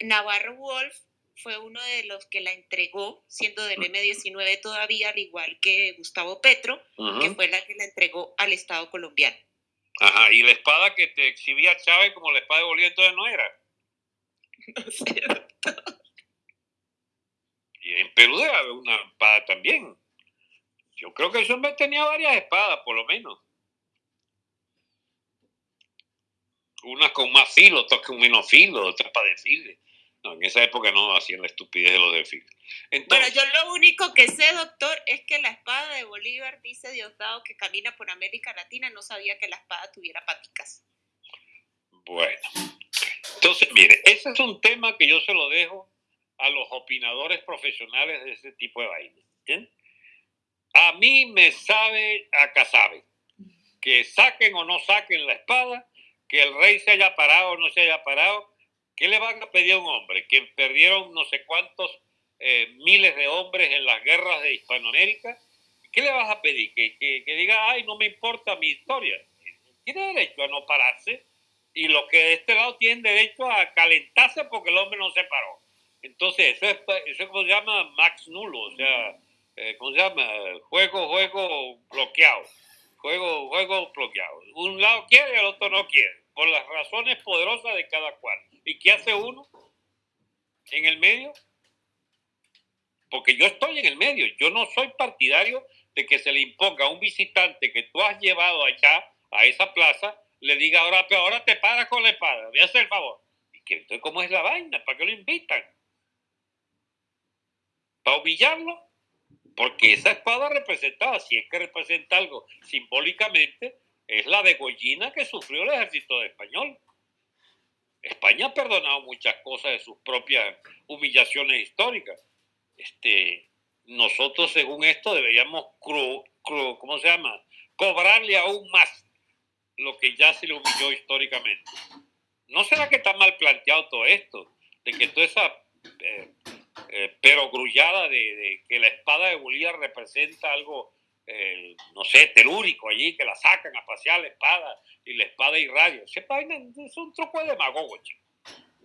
Navarro Wolf fue uno de los que la entregó, siendo del M19 todavía, al igual que Gustavo Petro, que fue la que la entregó al Estado colombiano. Ajá, y la espada que te exhibía Chávez como la espada de Bolívar entonces no era. No sé, doctor. Y en Perú debe haber una espada también. Yo creo que ese hombre tenía varias espadas, por lo menos. Unas con más filo, otras con menos filo, otras para desfiles. No, en esa época no hacían la estupidez de los desfiles. bueno, yo lo único que sé, doctor, es que la espada de Bolívar, dice Diosdado, que camina por América Latina, no sabía que la espada tuviera paticas. Bueno, entonces, mire, ese es un tema que yo se lo dejo a los opinadores profesionales de ese tipo de vaina. A mí me sabe, acá sabe, que saquen o no saquen la espada, que el rey se haya parado o no se haya parado, ¿qué le van a pedir a un hombre? Que perdieron no sé cuántos eh, miles de hombres en las guerras de Hispanoamérica. ¿Qué le vas a pedir? Que, que, diga, ay, no me importa mi historia. Tiene derecho a no pararse y los que de este lado tienen derecho a calentarse porque el hombre no se paró. Entonces, eso es, eso se llama max nulo, o sea, eh, ¿cómo se llama? Juego, juego bloqueado. Juego, juego bloqueado. Un lado quiere y el otro no quiere, por las razones poderosas de cada cual. ¿Y qué hace uno en el medio? Porque yo estoy en el medio, yo no soy partidario de que se le imponga a un visitante que tú has llevado allá, a esa plaza, le diga ahora, pero ahora te paras con la espada, voy a el favor. ¿Y que, entonces cómo es la vaina? ¿Para qué lo invitan? para humillarlo, porque esa espada representaba, si es que representa algo simbólicamente, es la degollina que sufrió el ejército español. España ha perdonado muchas cosas de sus propias humillaciones históricas. Este, nosotros, según esto, deberíamos. Cobrarle aún más lo que ya se le humilló históricamente. ¿No será que está mal planteado todo esto? De que toda esa eh, eh, pero grullada de, que la espada de Bolívar representa algo, no sé, telúrico allí, que la sacan a pasear la espada y la espada irradia. Ese es un truco de demagogo.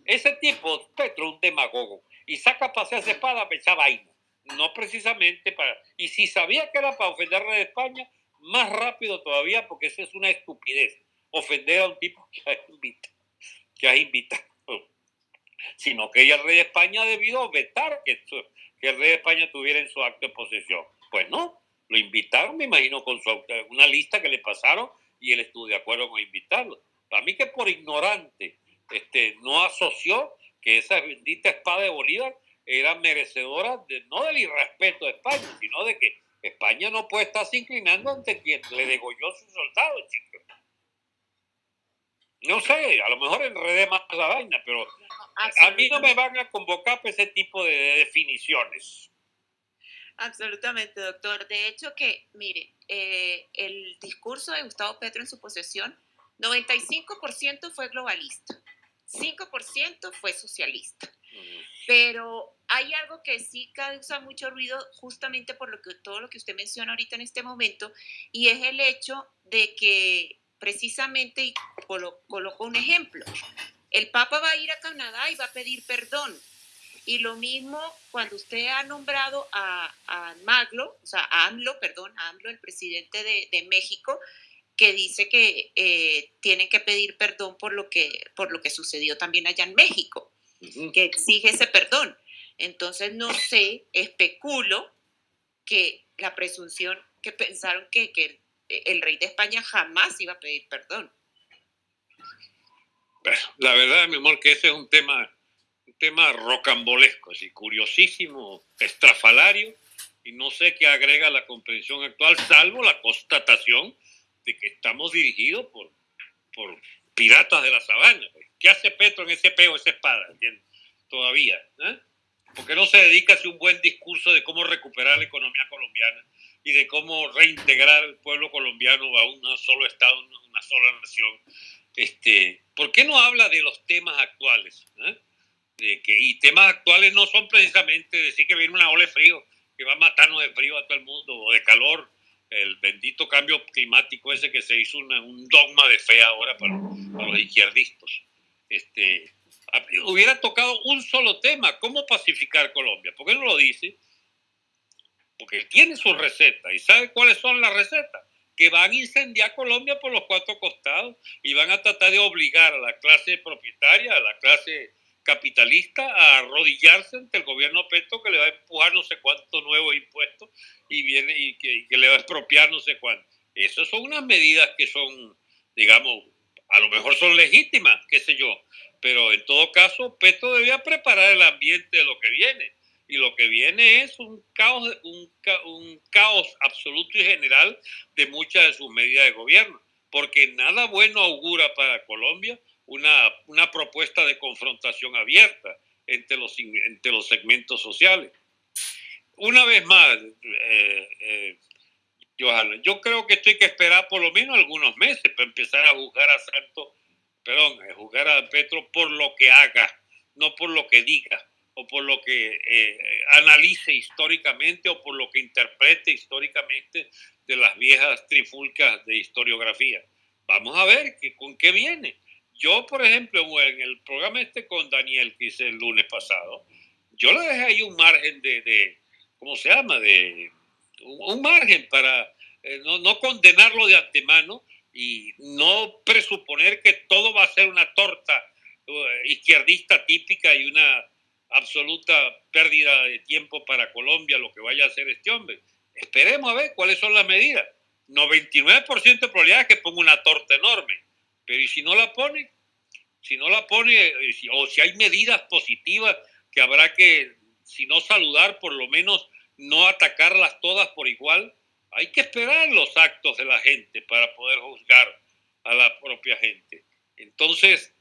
Ese tipo, Petro, un demagogo, y saca a pasear esa espada esa vaina. No precisamente para... Y si sabía que era para ofender a España, más rápido todavía, porque eso es una estupidez. Ofender a un tipo que has invitado. Que has invitado sino que el rey de España debido vetar que, que el rey de España tuviera en su acto de posesión. Pues no, lo invitaron, me imagino, con su, una lista que le pasaron y él estuvo de acuerdo con invitarlo. Para mí que por ignorante este, no asoció que esa bendita espada de Bolívar era merecedora de, no del irrespeto de España, sino de que España no puede estarse inclinando ante quien le degolló sus soldados, chicos. No sé, a lo mejor enredé más la vaina, pero a mí no me van a convocar para ese tipo de definiciones. Absolutamente, doctor. De hecho que, mire, eh, el discurso de Gustavo Petro en su posesión, 95% fue globalista, 5% fue socialista. Pero hay algo que sí causa mucho ruido justamente por lo que, todo lo que usted menciona ahorita en este momento, y es el hecho de que precisamente, y coloco un ejemplo, el Papa va a ir a Canadá y va a pedir perdón. Y lo mismo cuando usted ha nombrado a, a Maglo, o sea, a AMLO, perdón, a AMLO, el presidente de, México, que dice que eh, tienen que pedir perdón por lo que, por lo que sucedió también allá en México, que exige ese perdón. Entonces, no sé, especulo que la presunción que pensaron que, que el rey de España jamás iba a pedir perdón. La verdad, mi amor, que ese es un tema, tema rocambolesco, así, curiosísimo, estrafalario, y no sé qué agrega la comprensión actual, salvo la constatación de que estamos dirigidos por, por piratas de la sabana. ¿Qué hace Petro en ese peo, esa espada? Todavía. ¿eh? ¿Por qué no se dedica a hacer un buen discurso de cómo recuperar la economía colombiana y de cómo reintegrar al pueblo colombiano a un solo Estado, una sola nación? Este, ¿Por qué no habla de los temas actuales? eh? De que, y temas actuales no son precisamente decir que viene una ola de frío que va a matarnos de frío a todo el mundo o de calor, el bendito cambio climático ese que se hizo una- un dogma de fe ahora para, para los izquierdistas. Este, hubiera tocado un solo tema, ¿cómo pacificar Colombia? ¿Por qué no lo dice? Porque él tiene su receta y sabe cuáles son las recetas, que van a incendiar Colombia por los cuatro costados y van a tratar de obligar a la clase propietaria, a la clase capitalista a arrodillarse ante el gobierno Petro que le va a empujar no sé cuántos nuevos impuestos y viene y que, le va a expropiar no sé cuánto. Esas son unas medidas que son, digamos, a lo mejor son legítimas, qué sé yo, pero en todo caso Petro debía preparar el ambiente de lo que viene y lo que viene es un caos, un, ca- un caos absoluto y general de muchas de sus medidas de gobierno, porque nada bueno augura para Colombia una, una propuesta de confrontación abierta entre los, entre los segmentos sociales. Una vez más, eh, eh, Johanna, yo creo que estoy que esperar por lo menos algunos meses para empezar a juzgar a Santos, perdón, a juzgar a Petro por lo que haga, no por lo que diga o por lo que eh, analice históricamente o por lo que interprete históricamente de las viejas trifulcas de historiografía. Vamos a ver que, con qué viene. Yo, por ejemplo, en el programa este con Daniel que hice el lunes pasado, yo le dejé ahí un margen de, de ¿cómo se llama? De un, margen para eh, no, no condenarlo de antemano y no presuponer que todo va a ser una torta eh, izquierdista típica y una absoluta pérdida de tiempo para Colombia lo que vaya a hacer este hombre. Esperemos a ver cuáles son las medidas. 99% de probabilidad que ponga una torta enorme, pero ¿y si no la pone? Si no la pone, eh, o si hay medidas positivas que habrá que, si no saludar, por lo menos no atacarlas todas por igual, hay que esperar los actos de la gente para poder juzgar a la propia gente. Entonces,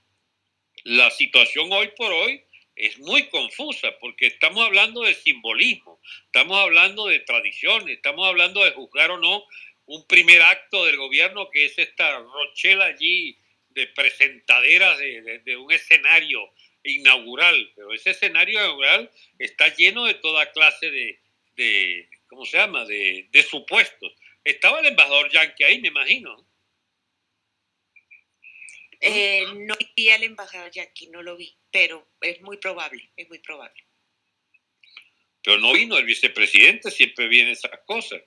la situación hoy por hoy es muy confusa porque estamos hablando de simbolismo, estamos hablando de tradiciones, estamos hablando de juzgar o no un primer acto del gobierno que es esta rochela allí de presentaderas de, de- de un escenario inaugural, pero ese escenario inaugural está lleno de toda clase de, de ¿cómo se llama?, de, de supuestos. Estaba el embajador Yankee ahí, me imagino. Eh, no vi al embajador ya aquí, no lo vi, pero es muy probable, es muy probable. pero no vino el vicepresidente, siempre vienen esas cosas.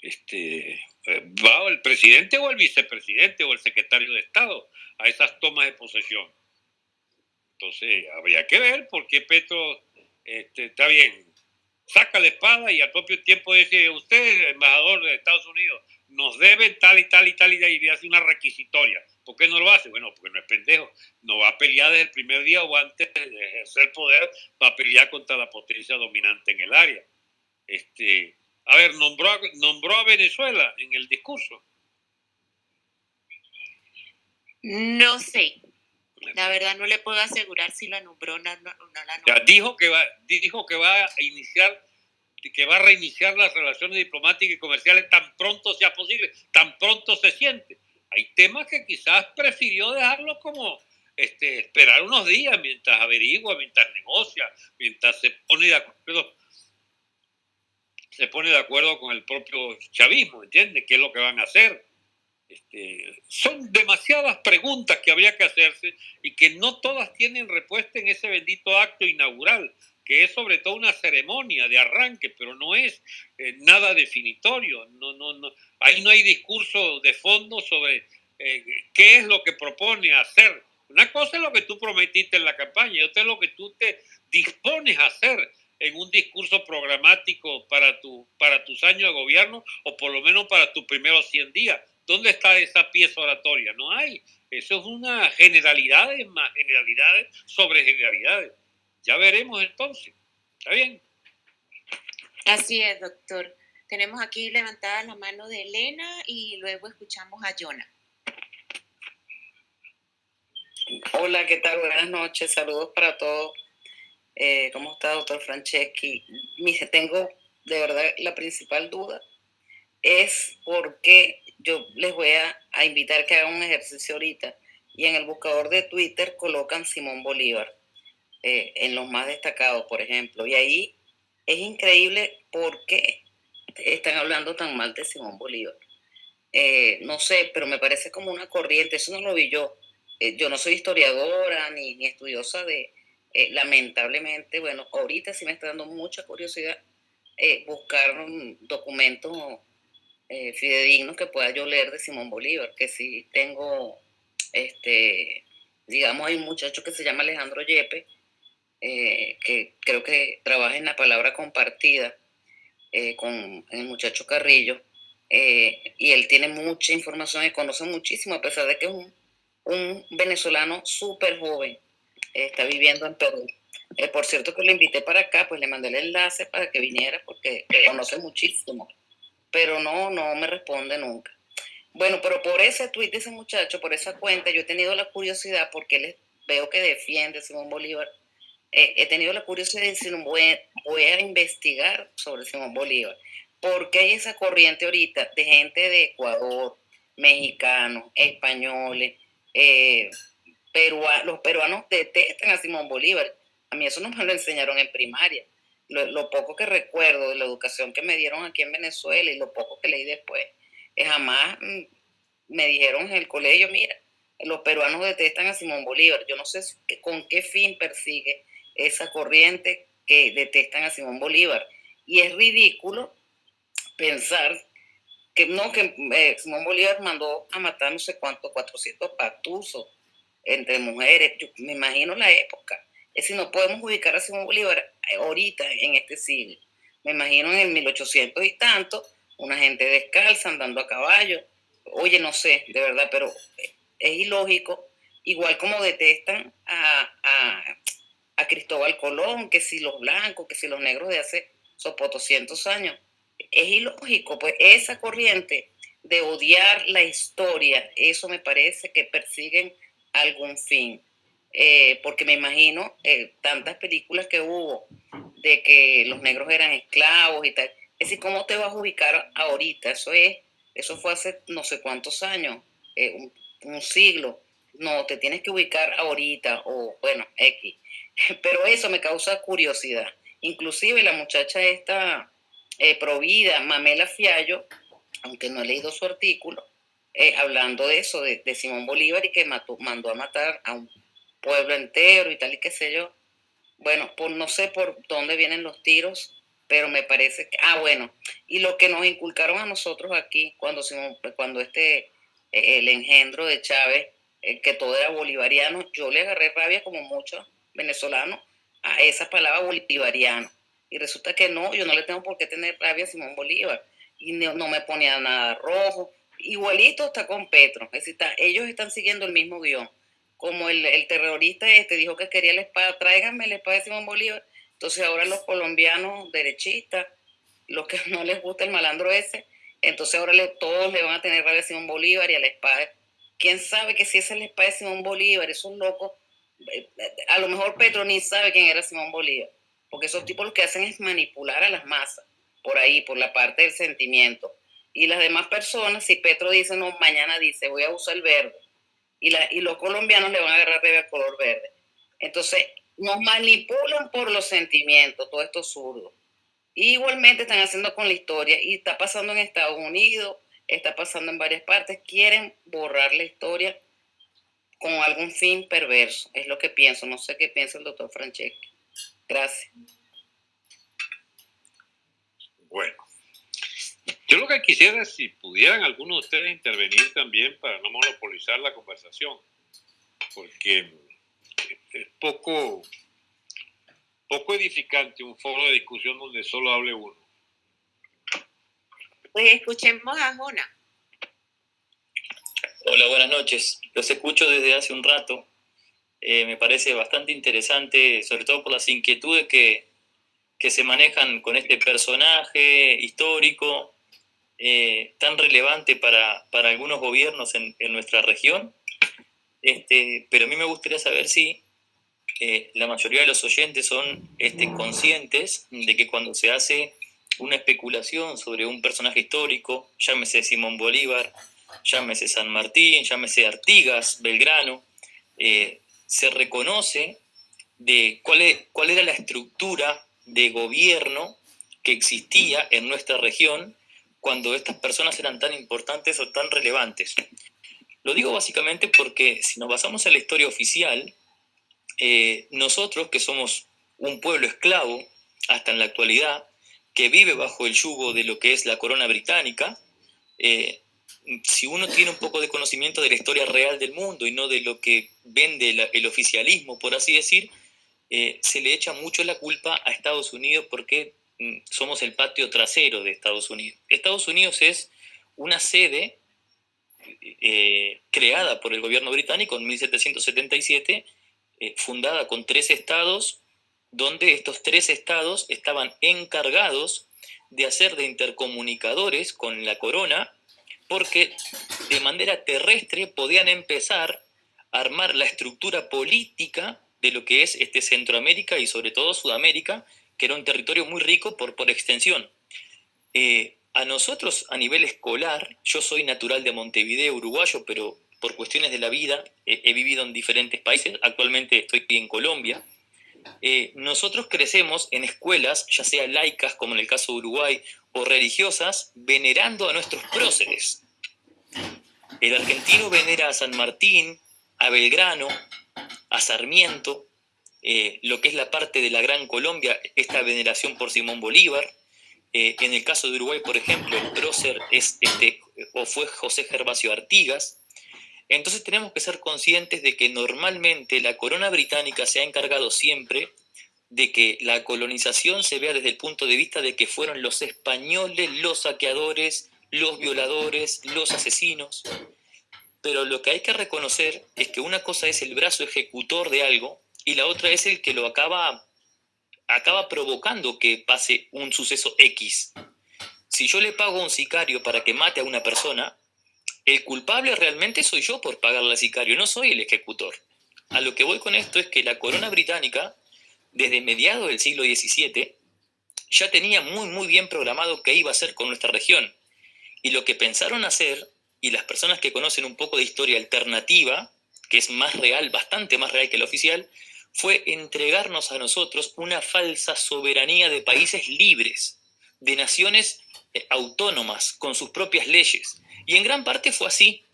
Este, eh, va el presidente o el vicepresidente o el secretario de Estado a esas tomas de posesión. Entonces, habría que ver por qué Petro este, está bien, saca la espada y al propio tiempo dice, usted, embajador de Estados Unidos, nos debe tal y tal y tal y tal", y hace una requisitoria. ¿Por qué no lo hace? Bueno, porque no es pendejo. No va a pelear desde el primer día o antes de ejercer poder, va a pelear contra la potencia dominante en el área. Este, a ver, nombró a, nombró a Venezuela en el discurso. No sé, la verdad no le puedo asegurar si la nombró o no, no, no la nombró. dijo que va, dijo que va a iniciar, que va a reiniciar las relaciones diplomáticas y comerciales tan pronto sea posible, tan pronto se siente. Hay temas que quizás prefirió dejarlo como este, esperar unos días mientras averigua, mientras negocia, mientras se pone de acuerdo, se pone de acuerdo con el propio chavismo, ¿entiende? ¿Qué es lo que van a hacer? Este, son demasiadas preguntas que habría que hacerse y que no todas tienen respuesta en ese bendito acto inaugural, que es sobre todo una ceremonia de arranque, pero no es eh, nada definitorio. No, no, no. Ahí no hay discurso de fondo sobre eh, qué es lo que propone hacer. Una cosa es lo que tú prometiste en la campaña y otra es lo que tú te dispones a hacer en un discurso programático para, tu, para tus años de gobierno o por lo menos para tus primeros 100 días. ¿Dónde está esa pieza oratoria? No hay. Eso es una generalidades más generalidades sobre generalidades. Ya veremos entonces. ¿Está bien? Así es, doctor. Tenemos aquí levantada la mano de Elena y luego escuchamos a Jonah. Hola, ¿qué tal? Buenas noches, saludos para todos. Eh, ¿Cómo está, doctor Franceschi? Tengo de verdad la principal duda es porque yo les voy a, a invitar que hagan un ejercicio ahorita y en el buscador de Twitter colocan Simón Bolívar, eh, en los más destacados, por ejemplo. Y ahí es increíble porque están hablando tan mal de Simón Bolívar. Eh, no sé, pero me parece como una corriente, eso no lo vi yo. Eh, yo no soy historiadora ni estudiosa de, lamentablemente, bueno, ahorita sí me está dando mucha curiosidad buscar documentos fidedignos que pueda yo leer de Simón Bolívar, que sí tengo este, digamos, hay un muchacho que se llama Alejandro Yepe, eh, que creo que trabaja en la palabra compartida eh, con el muchacho Carrillo, eh, y él tiene mucha información y conoce muchísimo, a pesar de que es un, un venezolano súper joven, está viviendo en Perú. por cierto que lo invité para acá, pues le mandé el enlace para que viniera, porque conoce muchísimo, pero no, no me responde nunca. Bueno, pero por ese tweet de ese muchacho, por esa cuenta, yo he tenido la curiosidad, porque les veo que defiende Simón Bolívar, eh, he tenido la curiosidad de decir, voy, voy a investigar sobre Simón Bolívar. porque hay esa corriente ahorita de gente de Ecuador, mexicanos, españoles, eh, los peruanos detestan a Simón Bolívar. A mí eso no me lo enseñaron en primaria. Lo, poco que recuerdo de la educación que me dieron aquí en Venezuela y lo poco que leí después, jamás mm, me dijeron en el colegio, mira, los peruanos detestan a Simón Bolívar. Yo no sé con qué fin persigue esa corriente que detestan a Simón Bolívar. Y es ridículo pensar que no, que eh, Simón Bolívar mandó a matar no sé cuántos, 400 pactusos entre mujeres. Yo me imagino la época. Es decir, no podemos ubicar a Simón Bolívar ahorita, en este siglo. Me imagino en el 1800 y tanto, una gente descalza, andando a caballo. Oye, no sé, de verdad, pero es ilógico, igual como detestan a, Cristóbal Colón, que si los blancos, que si los negros de hace sopo 200 años. Es ilógico, pues esa corriente de odiar la historia, eso me parece que persiguen algún fin. Eh, porque me imagino eh, tantas películas que hubo de que los negros eran esclavos y tal, es decir, ¿cómo te vas a ubicar ahorita? Eso es, eso fue hace no sé cuántos años, eh, un, siglo. No, te tienes que ubicar ahorita o, bueno, X. Pero eso me causa curiosidad. Inclusive la muchacha esta provida, Mamela Fiallo, aunque no he leído su artículo, eh, hablando de eso, de, Simón Bolívar y que mató, mandó a matar a un pueblo entero y tal y qué sé yo. Bueno, pues no sé por dónde vienen los tiros, pero me parece que, ah, bueno, y lo que nos inculcaron a nosotros aquí, cuando, cuando este, eh, el engendro de Chávez, eh, que todo era bolivariano, yo le agarré rabia como muchos venezolanos a esa palabra bolivariano. Y resulta que no, yo no le tengo por qué tener rabia a Simón Bolívar. Y no, me ponía nada rojo. Igualito está con Petro. Es decir, ellos están siguiendo el mismo guion. Como el, el terrorista este dijo que quería la espada, tráiganme la espada de Simón Bolívar entonces ahora los colombianos derechistas, los que no les gusta el malandro ese, entonces ahora todos le van a tener rabia a Simón Bolívar y a la espada. ¿Quién sabe que si esa es la espada de Simón Bolívar, esos locos, eh, a lo mejor Petro ni sabe quién era Simón Bolívar, porque esos tipos lo que hacen es manipular a las masas, por ahí, por la parte del sentimiento. Y las demás personas, si Petro dice, no, mañana dice, voy a usar el verde, y, la, y los colombianos le van a agarrar al color verde. Entonces, nos manipulan por los sentimientos, todo esto zurdo. Igualmente están haciendo con la historia y está pasando en Estados Unidos, está pasando en varias partes. Quieren borrar la historia con algún fin perverso. Es lo que pienso. No sé qué piensa el doctor Franceschi. Gracias. Bueno, yo lo que quisiera es si pudieran algunos de ustedes intervenir también para no monopolizar la conversación, porque es poco, poco edificante un foro de discusión donde solo hable uno. Pues escuchemos a Jona. Hola, buenas noches. Los escucho desde hace un rato. Eh, me parece bastante interesante, sobre todo por las inquietudes que, que se manejan con este personaje histórico eh, tan relevante para, para algunos gobiernos en, en, nuestra región. Este, pero a mí me gustaría saber si la mayoría de los oyentes son este, conscientes de que cuando se hace una especulación sobre un personaje histórico, llámese Simón Bolívar, llámese San Martín, llámese Artigas, Belgrano, eh, se reconoce de cuál, es, cuál era la estructura de gobierno que existía en nuestra región cuando estas personas eran tan importantes o tan relevantes. Lo digo básicamente porque si nos basamos en la historia oficial, eh, nosotros que somos un pueblo esclavo hasta en la actualidad, que vive bajo el yugo de lo que es la corona británica, eh, si uno tiene un poco de conocimiento de la historia real del mundo y no de lo que vende el oficialismo, por así decir, eh, se le echa mucho la culpa a Estados Unidos porque somos el patio trasero de Estados Unidos. Estados Unidos es una sede eh, creada por el gobierno británico en 1777, eh, fundada con tres estados, donde estos tres estados estaban encargados de hacer de intercomunicadores con la corona porque de manera terrestre podían empezar a armar la estructura política de lo que es este Centroamérica y sobre todo Sudamérica, que era un territorio muy rico por, por extensión. Eh, a nosotros a nivel escolar, yo soy natural de Montevideo, uruguayo, pero por cuestiones de la vida he vivido en diferentes países, actualmente estoy en Colombia, eh, nosotros crecemos en escuelas, ya sea laicas como en el caso de Uruguay, o religiosas, venerando a nuestros próceres. El argentino venera a San Martín, a Belgrano, a Sarmiento, eh, lo que es la parte de la Gran Colombia, esta veneración por Simón Bolívar. Eh, en el caso de Uruguay, por ejemplo, el prócer es este, o fue José Gervasio Artigas. Entonces tenemos que ser conscientes de que normalmente la corona británica se ha encargado siempre de que la colonización se vea desde el punto de vista de que fueron los españoles los saqueadores, los violadores, los asesinos. Pero lo que hay que reconocer es que una cosa es el brazo ejecutor de algo y la otra es el que lo acaba, acaba provocando que pase un suceso X. Si yo le pago a un sicario para que mate a una persona, el culpable realmente soy yo por pagarle al sicario, no soy el ejecutor. A lo que voy con esto es que la corona británica, desde mediados del siglo XVII, ya tenía muy muy bien programado qué iba a hacer con nuestra región. Y lo que pensaron hacer, y las personas que conocen un poco de historia alternativa, que es más real, bastante más real que la oficial, fue entregarnos a nosotros una falsa soberanía de países libres, de naciones eh, autónomas, con sus propias leyes. Y en gran parte fue así.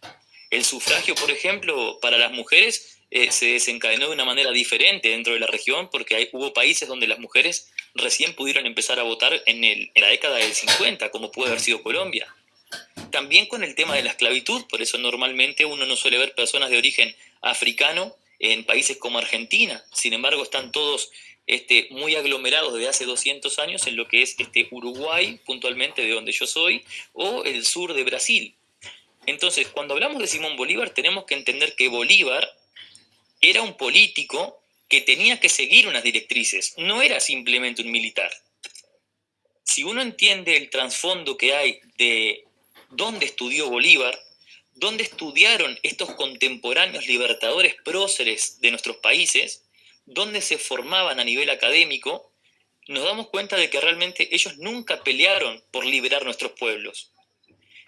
El sufragio, por ejemplo, para las mujeres eh, se desencadenó de una manera diferente dentro de la región porque hubo países donde las mujeres recién pudieron empezar a votar en la década del 50, como puede haber sido Colombia. También con el tema de la esclavitud, por eso normalmente uno no suele ver personas de origen africano en países como Argentina. Sin embargo, están todos este, muy aglomerados desde hace 200 años en lo que es este, Uruguay, puntualmente de donde yo soy, o el sur de Brasil. Entonces, cuando hablamos de Simón Bolívar, tenemos que entender que Bolívar era un político que tenía que seguir unas directrices, no era simplemente un militar. Si uno entiende el trasfondo que hay de dónde estudió Bolívar, dónde estudiaron estos contemporáneos libertadores próceres de nuestros países, dónde se formaban a nivel académico, nos damos cuenta de que realmente ellos nunca pelearon por liberar nuestros pueblos.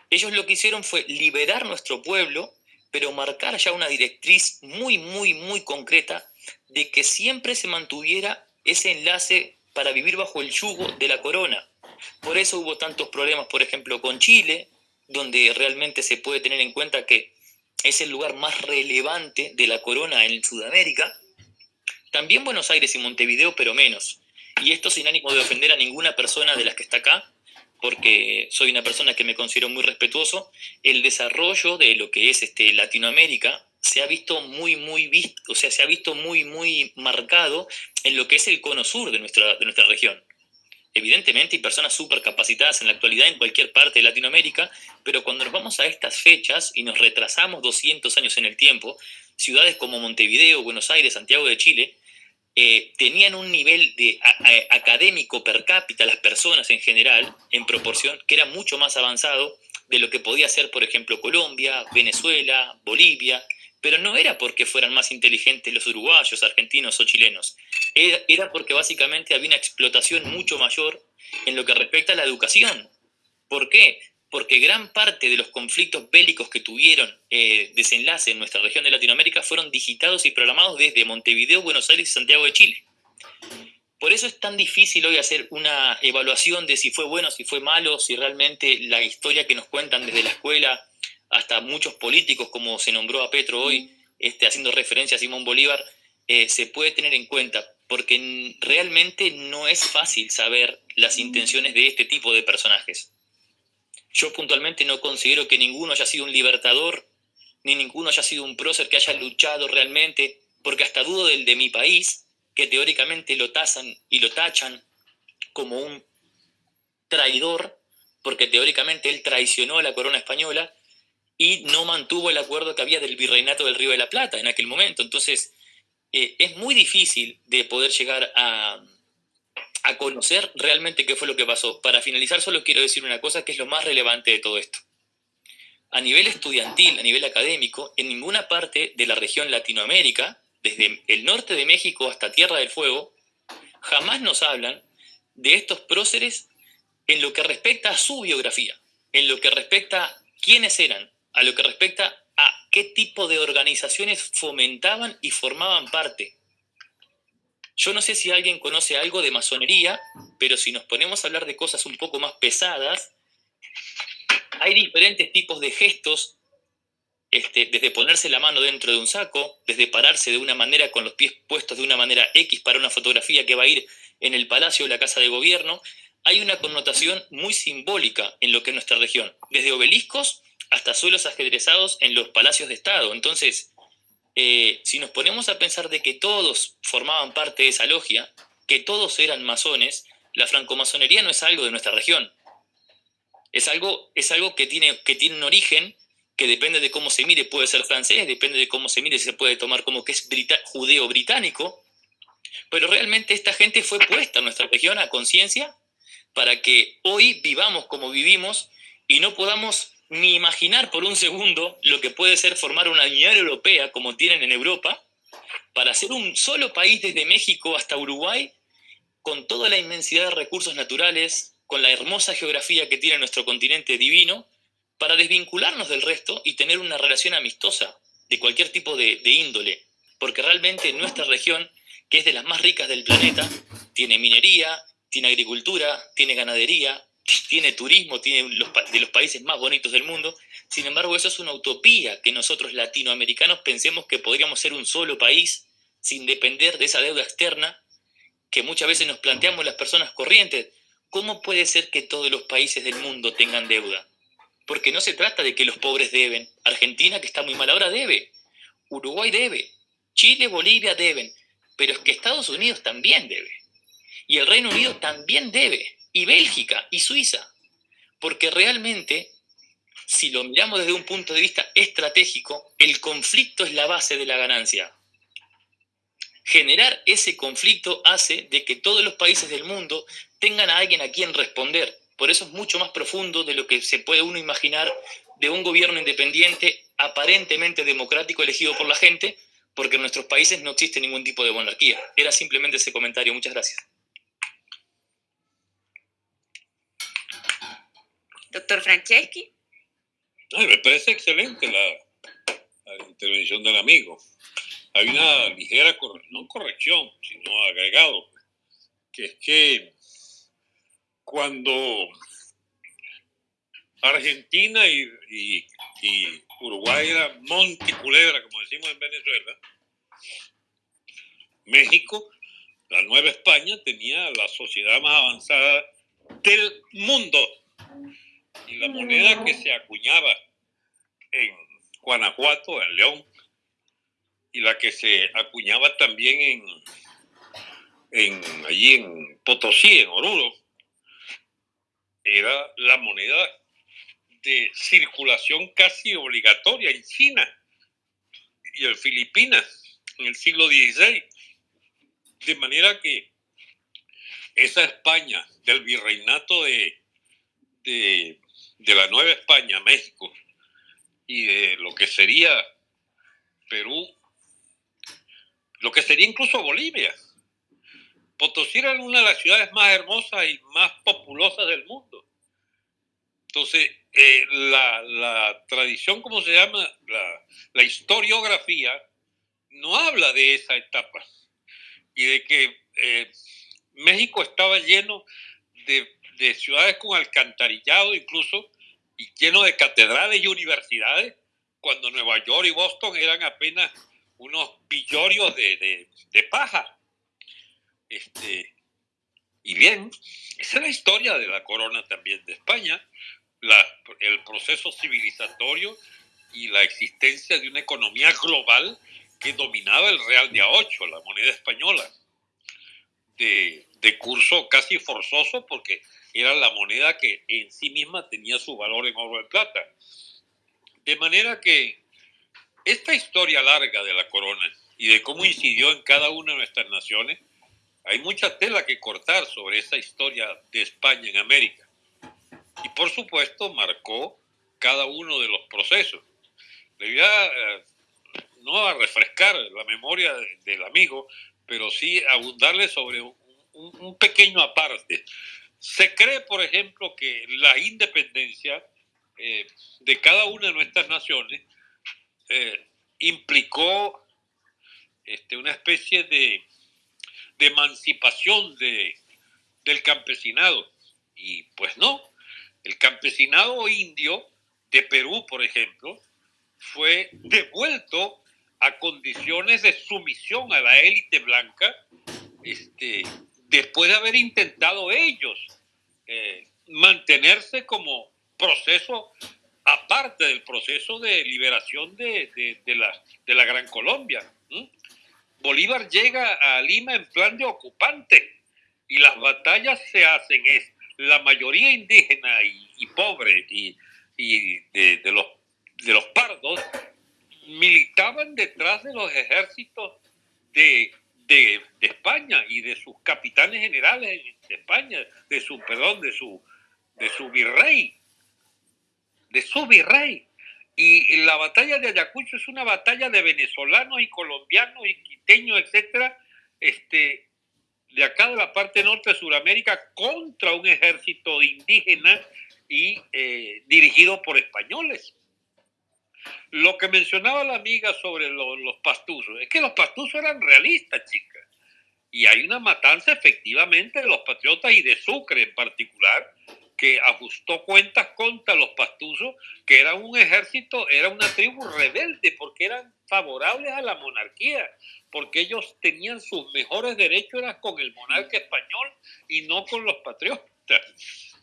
Ellos lo que hicieron fue liberar nuestro pueblo, pero marcar ya una directriz muy, muy, muy concreta de que siempre se mantuviera ese enlace para vivir bajo el yugo de la corona. Por eso hubo tantos problemas, por ejemplo, con Chile, donde realmente se puede tener en cuenta que es el lugar más relevante de la corona en Sudamérica. También Buenos Aires y Montevideo, pero menos. Y esto sin ánimo de ofender a ninguna persona de las que está acá, porque soy una persona que me considero muy respetuoso, el desarrollo de lo que es este, Latinoamérica se ha visto muy, muy visto, o sea, se ha visto muy, muy marcado en lo que es el cono sur de nuestra, de nuestra región. Evidentemente hay personas súper capacitadas en la actualidad en cualquier parte de Latinoamérica, pero cuando nos vamos a estas fechas y nos retrasamos 200 años en el tiempo, ciudades como Montevideo, Buenos Aires, Santiago de Chile, eh, tenían un nivel de académico per cápita, las personas en general, en proporción, que era mucho más avanzado de lo que podía ser, por ejemplo, Colombia, Venezuela, Bolivia, pero no era porque fueran más inteligentes los uruguayos, argentinos o chilenos, era, porque básicamente había una explotación mucho mayor en lo que respecta a la educación. ¿Por qué? porque gran parte de los conflictos bélicos que tuvieron eh, desenlace en nuestra región de Latinoamérica fueron digitados y programados desde Montevideo, Buenos Aires y Santiago de Chile. Por eso es tan difícil hoy hacer una evaluación de si fue bueno, si fue malo, si realmente la historia que nos cuentan desde la escuela hasta muchos políticos, como se nombró a Petro hoy, este, haciendo referencia a Simón Bolívar, eh, se puede tener en cuenta, porque realmente no es fácil saber las intenciones de este tipo de personajes. Yo puntualmente no considero que ninguno haya sido un libertador, ni ninguno haya sido un prócer que haya luchado realmente, porque hasta dudo del de mi país, que teóricamente lo tasan y lo tachan como un traidor, porque teóricamente él traicionó a la corona española y no mantuvo el acuerdo que había del virreinato del Río de la Plata en aquel momento. Entonces, eh, es muy difícil de poder llegar a, a conocer realmente qué fue lo que pasó. Para finalizar, solo quiero decir una cosa que es lo más relevante de todo esto. A nivel estudiantil, a nivel académico, en ninguna parte de la región Latinoamérica desde el norte de México hasta Tierra del Fuego, jamás nos hablan de estos próceres en lo que respecta a su biografía, en lo que respecta a quiénes eran, a lo que respecta a qué tipo de organizaciones fomentaban y formaban parte. Yo no sé si alguien conoce algo de masonería, pero si nos ponemos a hablar de cosas un poco más pesadas, hay diferentes tipos de gestos este, desde ponerse la mano dentro de un saco, desde pararse de una manera con los pies puestos de una manera X para una fotografía que va a ir en el palacio o la casa de gobierno, hay una connotación muy simbólica en lo que es nuestra región, desde obeliscos hasta suelos ajedrezados en los palacios de Estado. Entonces, eh, si nos ponemos a pensar de que todos formaban parte de esa logia, que todos eran masones, la francomasonería no es algo de nuestra región. Es algo, es algo que, tiene, que tiene un origen que depende de cómo se mire, puede ser francés, depende de cómo se mire, se puede tomar como que es judeo-británico, pero realmente esta gente fue puesta en nuestra región a conciencia para que hoy vivamos como vivimos y no podamos ni imaginar por un segundo lo que puede ser formar una Unión Europea como tienen en Europa, para ser un solo país desde México hasta Uruguay, con toda la inmensidad de recursos naturales, con la hermosa geografía que tiene nuestro continente divino, para desvincularnos del resto y tener una relación amistosa de cualquier tipo de, índole, porque realmente nuestra región, que es de las más ricas del planeta, tiene minería, tiene agricultura, tiene ganadería, tiene turismo, tiene los, de los países más bonitos del mundo. Sin embargo, eso es una utopía que nosotros latinoamericanos pensemos que podríamos ser un solo país sin depender de esa deuda externa que muchas veces nos planteamos las personas corrientes. ¿Cómo puede ser que todos los países del mundo tengan deuda? porque no se trata de que los pobres deben. Argentina, que está muy mal ahora, debe. Uruguay debe. Chile, Bolivia deben. Pero es que Estados Unidos también debe. Y el Reino Unido también debe. Y Bélgica y Suiza. Porque realmente, si lo miramos desde un punto de vista estratégico, el conflicto es la base de la ganancia. Generar ese conflicto hace de que todos los países del mundo tengan a alguien a quien responder por eso es mucho más profundo de lo que se puede uno imaginar de un gobierno independiente, aparentemente democrático, elegido por la gente, porque en nuestros países no existe ningún tipo de monarquía. Era simplemente ese comentario. Muchas gracias. Doctor Franceschi. me parece excelente la, intervención del amigo. Hay una ligera, no corrección, sino agregado, que es que cuando Argentina y, Uruguay era Monticulebra, como decimos en Venezuela, México, la Nueva España, tenía la sociedad más avanzada del mundo. Y la moneda que se acuñaba en Guanajuato, en León, y la que se acuñaba también en, en allí en Potosí, en Oruro, era la moneda de circulación casi obligatoria en China y en Filipinas en el siglo XVI. De manera que esa España del virreinato de, de, de la Nueva España, México, y de lo que sería Perú, lo que sería incluso Bolivia, Potosí era una de las ciudades más hermosas y más populosas del mundo. Entonces, eh, la, tradición, ¿cómo se llama? La, la, historiografía no habla de esa etapa y de que eh, México estaba lleno de, de, ciudades con alcantarillado incluso y lleno de catedrales y universidades, cuando Nueva York y Boston eran apenas unos pillorios de, de, paja. Este, y bien, esa es la historia de la corona también de España, el proceso civilizatorio y la existencia de una economía global que dominaba el real de a 8, la moneda española, de, de curso casi forzoso porque era la moneda que en sí misma tenía su valor en oro de plata. De manera que esta historia larga de la corona y de cómo incidió en cada una de nuestras naciones, hay mucha tela que cortar sobre esa historia de España en América. Y por supuesto marcó cada uno de los procesos. Le voy a, eh, no a refrescar la memoria del amigo, pero sí abundarle sobre un, pequeño aparte. Se cree, por ejemplo, que la independencia eh, de cada una de nuestras naciones eh, implicó este, una especie de emancipación de, del campesinado. Y pues no, el campesinado indio de Perú, por ejemplo, fue devuelto a condiciones de sumisión a la élite blanca este, después de haber intentado ellos eh, mantenerse como proceso aparte del proceso de liberación de, de, la, de la, Gran Colombia. Bolívar llega a Lima en plan de ocupante y las batallas se hacen es la mayoría indígena y, pobre y, de, los, de los pardos militaban detrás de los ejércitos de, de, España y de sus capitanes generales de España, de su, perdón, de su, de su virrey, de su virrey. Y la batalla de Ayacucho es una batalla de venezolanos y colombianos y quiteños, etcétera, este, de acá de la parte norte de Sudamérica contra un ejército indígena y eh, dirigido por españoles. Lo que mencionaba la amiga sobre los, pastuzos, es que los pastuzos eran realistas, chicas. Y hay una matanza efectivamente de los patriotas y de Sucre en particular, que ajustó cuentas contra los pastuzos, que era un ejército, era una tribu rebelde, porque eran favorables a la monarquía, porque ellos tenían sus mejores derechos con el monarca español y no con los patriotas.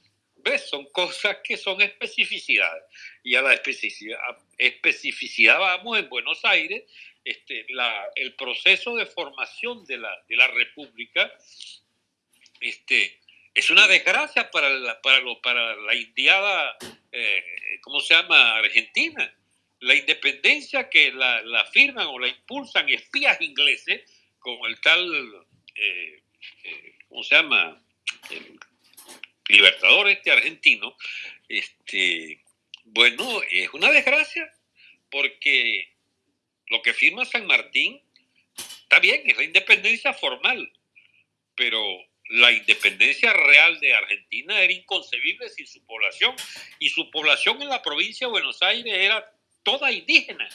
¿Ves? Son cosas que son especificidades. Y a la especificidad, especificidad vamos en Buenos Aires, este, la, el proceso de formación de la, de la República, este, es una desgracia para la, para lo, para la indiada, eh, ¿cómo se llama?, Argentina. La independencia que la, la, firman o la impulsan espías ingleses, como el tal, eh, eh, ¿cómo se llama?, libertador este argentino, este, bueno, es una desgracia, porque lo que firma San Martín está bien, es la independencia formal, pero la independencia real de Argentina era inconcebible sin su población. Y su población en la provincia de Buenos Aires era toda indígena.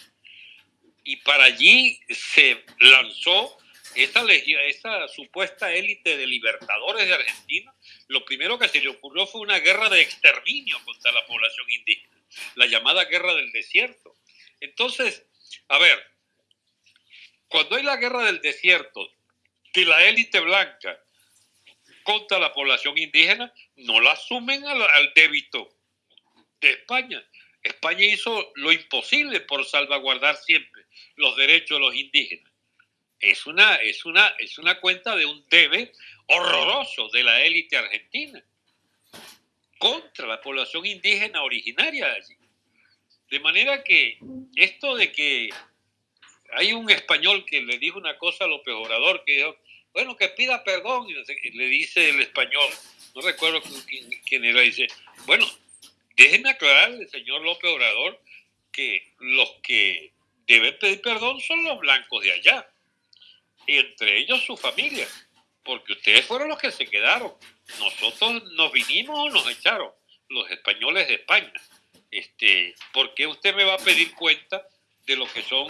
Y para allí se lanzó esa, esa supuesta élite de libertadores de Argentina. Lo primero que se le ocurrió fue una guerra de exterminio contra la población indígena, la llamada guerra del desierto. Entonces, a ver, cuando hay la guerra del desierto de la élite blanca contra la población indígena, no la asumen al, débito de España. España hizo lo imposible por salvaguardar siempre los derechos de los indígenas. Es una, es una, es una cuenta de un debe horroroso de la élite argentina contra la población indígena originaria de allí. De manera que esto de que hay un español que le dijo una cosa a López Obrador, que dijo, bueno, que pida perdón, y le dice el español, no recuerdo quién, era, dice, bueno, déjeme aclararle, señor López Obrador, que los que deben pedir perdón son los blancos de allá, y entre ellos su familia, porque ustedes fueron los que se quedaron, nosotros nos vinimos o nos echaron, los españoles de España. Este, ¿Por qué usted me va a pedir cuenta de lo que son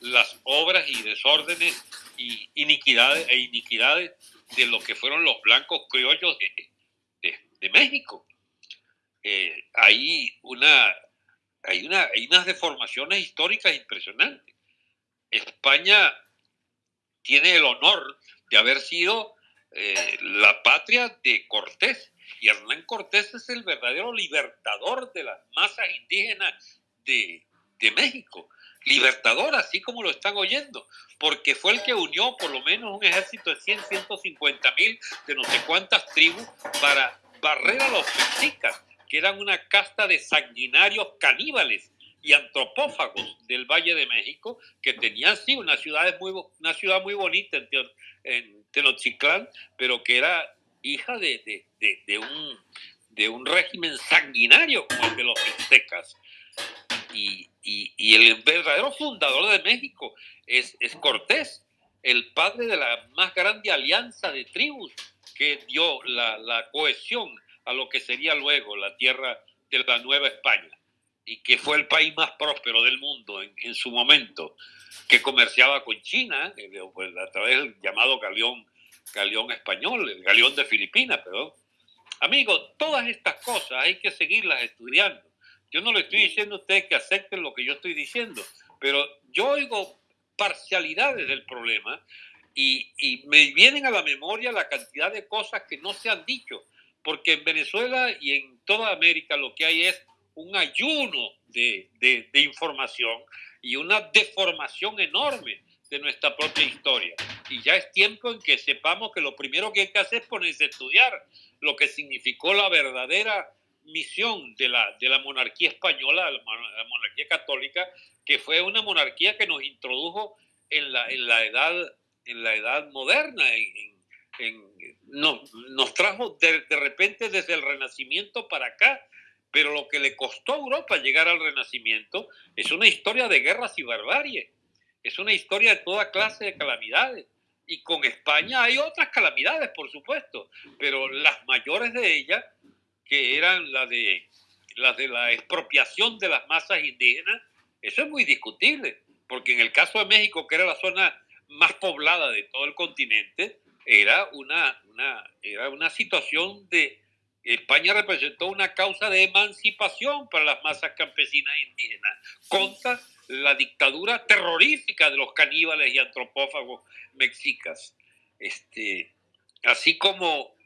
las obras y desórdenes y iniquidades e iniquidades de lo que fueron los blancos criollos de, de, México? Eh, hay, una, hay, una, hay unas deformaciones históricas impresionantes. España tiene el honor de haber sido eh, la patria de Cortés. Y Hernán Cortés es el verdadero libertador de las masas indígenas de, de México. Libertador, así como lo están oyendo, porque fue el que unió por lo menos un ejército de 100, 150 mil de no sé cuántas tribus para barrer a los mexicas, que eran una casta de sanguinarios caníbales y antropófagos del Valle de México, que tenían sí una ciudad muy, una ciudad muy bonita en, en Tenochtitlán, pero que era hija de, un, de un régimen sanguinario como el de los aztecas. Y, el verdadero fundador de México es, es Cortés, el padre de la más grande alianza de tribus que dio la, cohesión a lo que sería luego la tierra de la Nueva España y que fue el país más próspero del mundo en, su momento, que comerciaba con China eh, pues, a través del llamado galeón, galeón español, el galeón de Filipinas, perdón. Amigos, todas estas cosas hay que seguirlas estudiando. Yo no le estoy diciendo a ustedes que acepten lo que yo estoy diciendo, pero yo oigo parcialidades del problema y, y me vienen a la memoria la cantidad de cosas que no se han dicho, porque en Venezuela y en toda América lo que hay es un ayuno de, de, información y una deformación enorme de nuestra propia historia. Y ya es tiempo en que sepamos que lo primero que hay que hacer es ponerse a estudiar lo que significó la verdadera misión de la, de la monarquía española, la, monarquía católica, que fue una monarquía que nos introdujo en la, en la, edad, en la edad moderna, en, nos trajo de, de repente desde el Renacimiento para acá, pero lo que le costó a Europa llegar al Renacimiento es una historia de guerras y barbarie, es una historia de toda clase de calamidades. Y con España hay otras calamidades, por supuesto, pero las mayores de ellas, que eran las de, las de la expropiación de las masas indígenas, eso es muy discutible, porque en el caso de México, que era la zona más poblada de todo el continente, era una, una, era una situación de, España representó una causa de emancipación para las masas campesinas e indígenas contra la dictadura terrorífica de los caníbales y antropófagos mexicas. Este, así como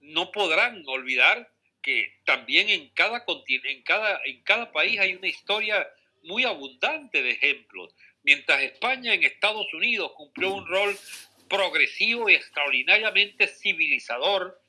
no podrán olvidar que también en cada, en, cada, en cada país hay una historia muy abundante de ejemplos. Mientras España en Estados Unidos cumplió un rol progresivo y extraordinariamente civilizador,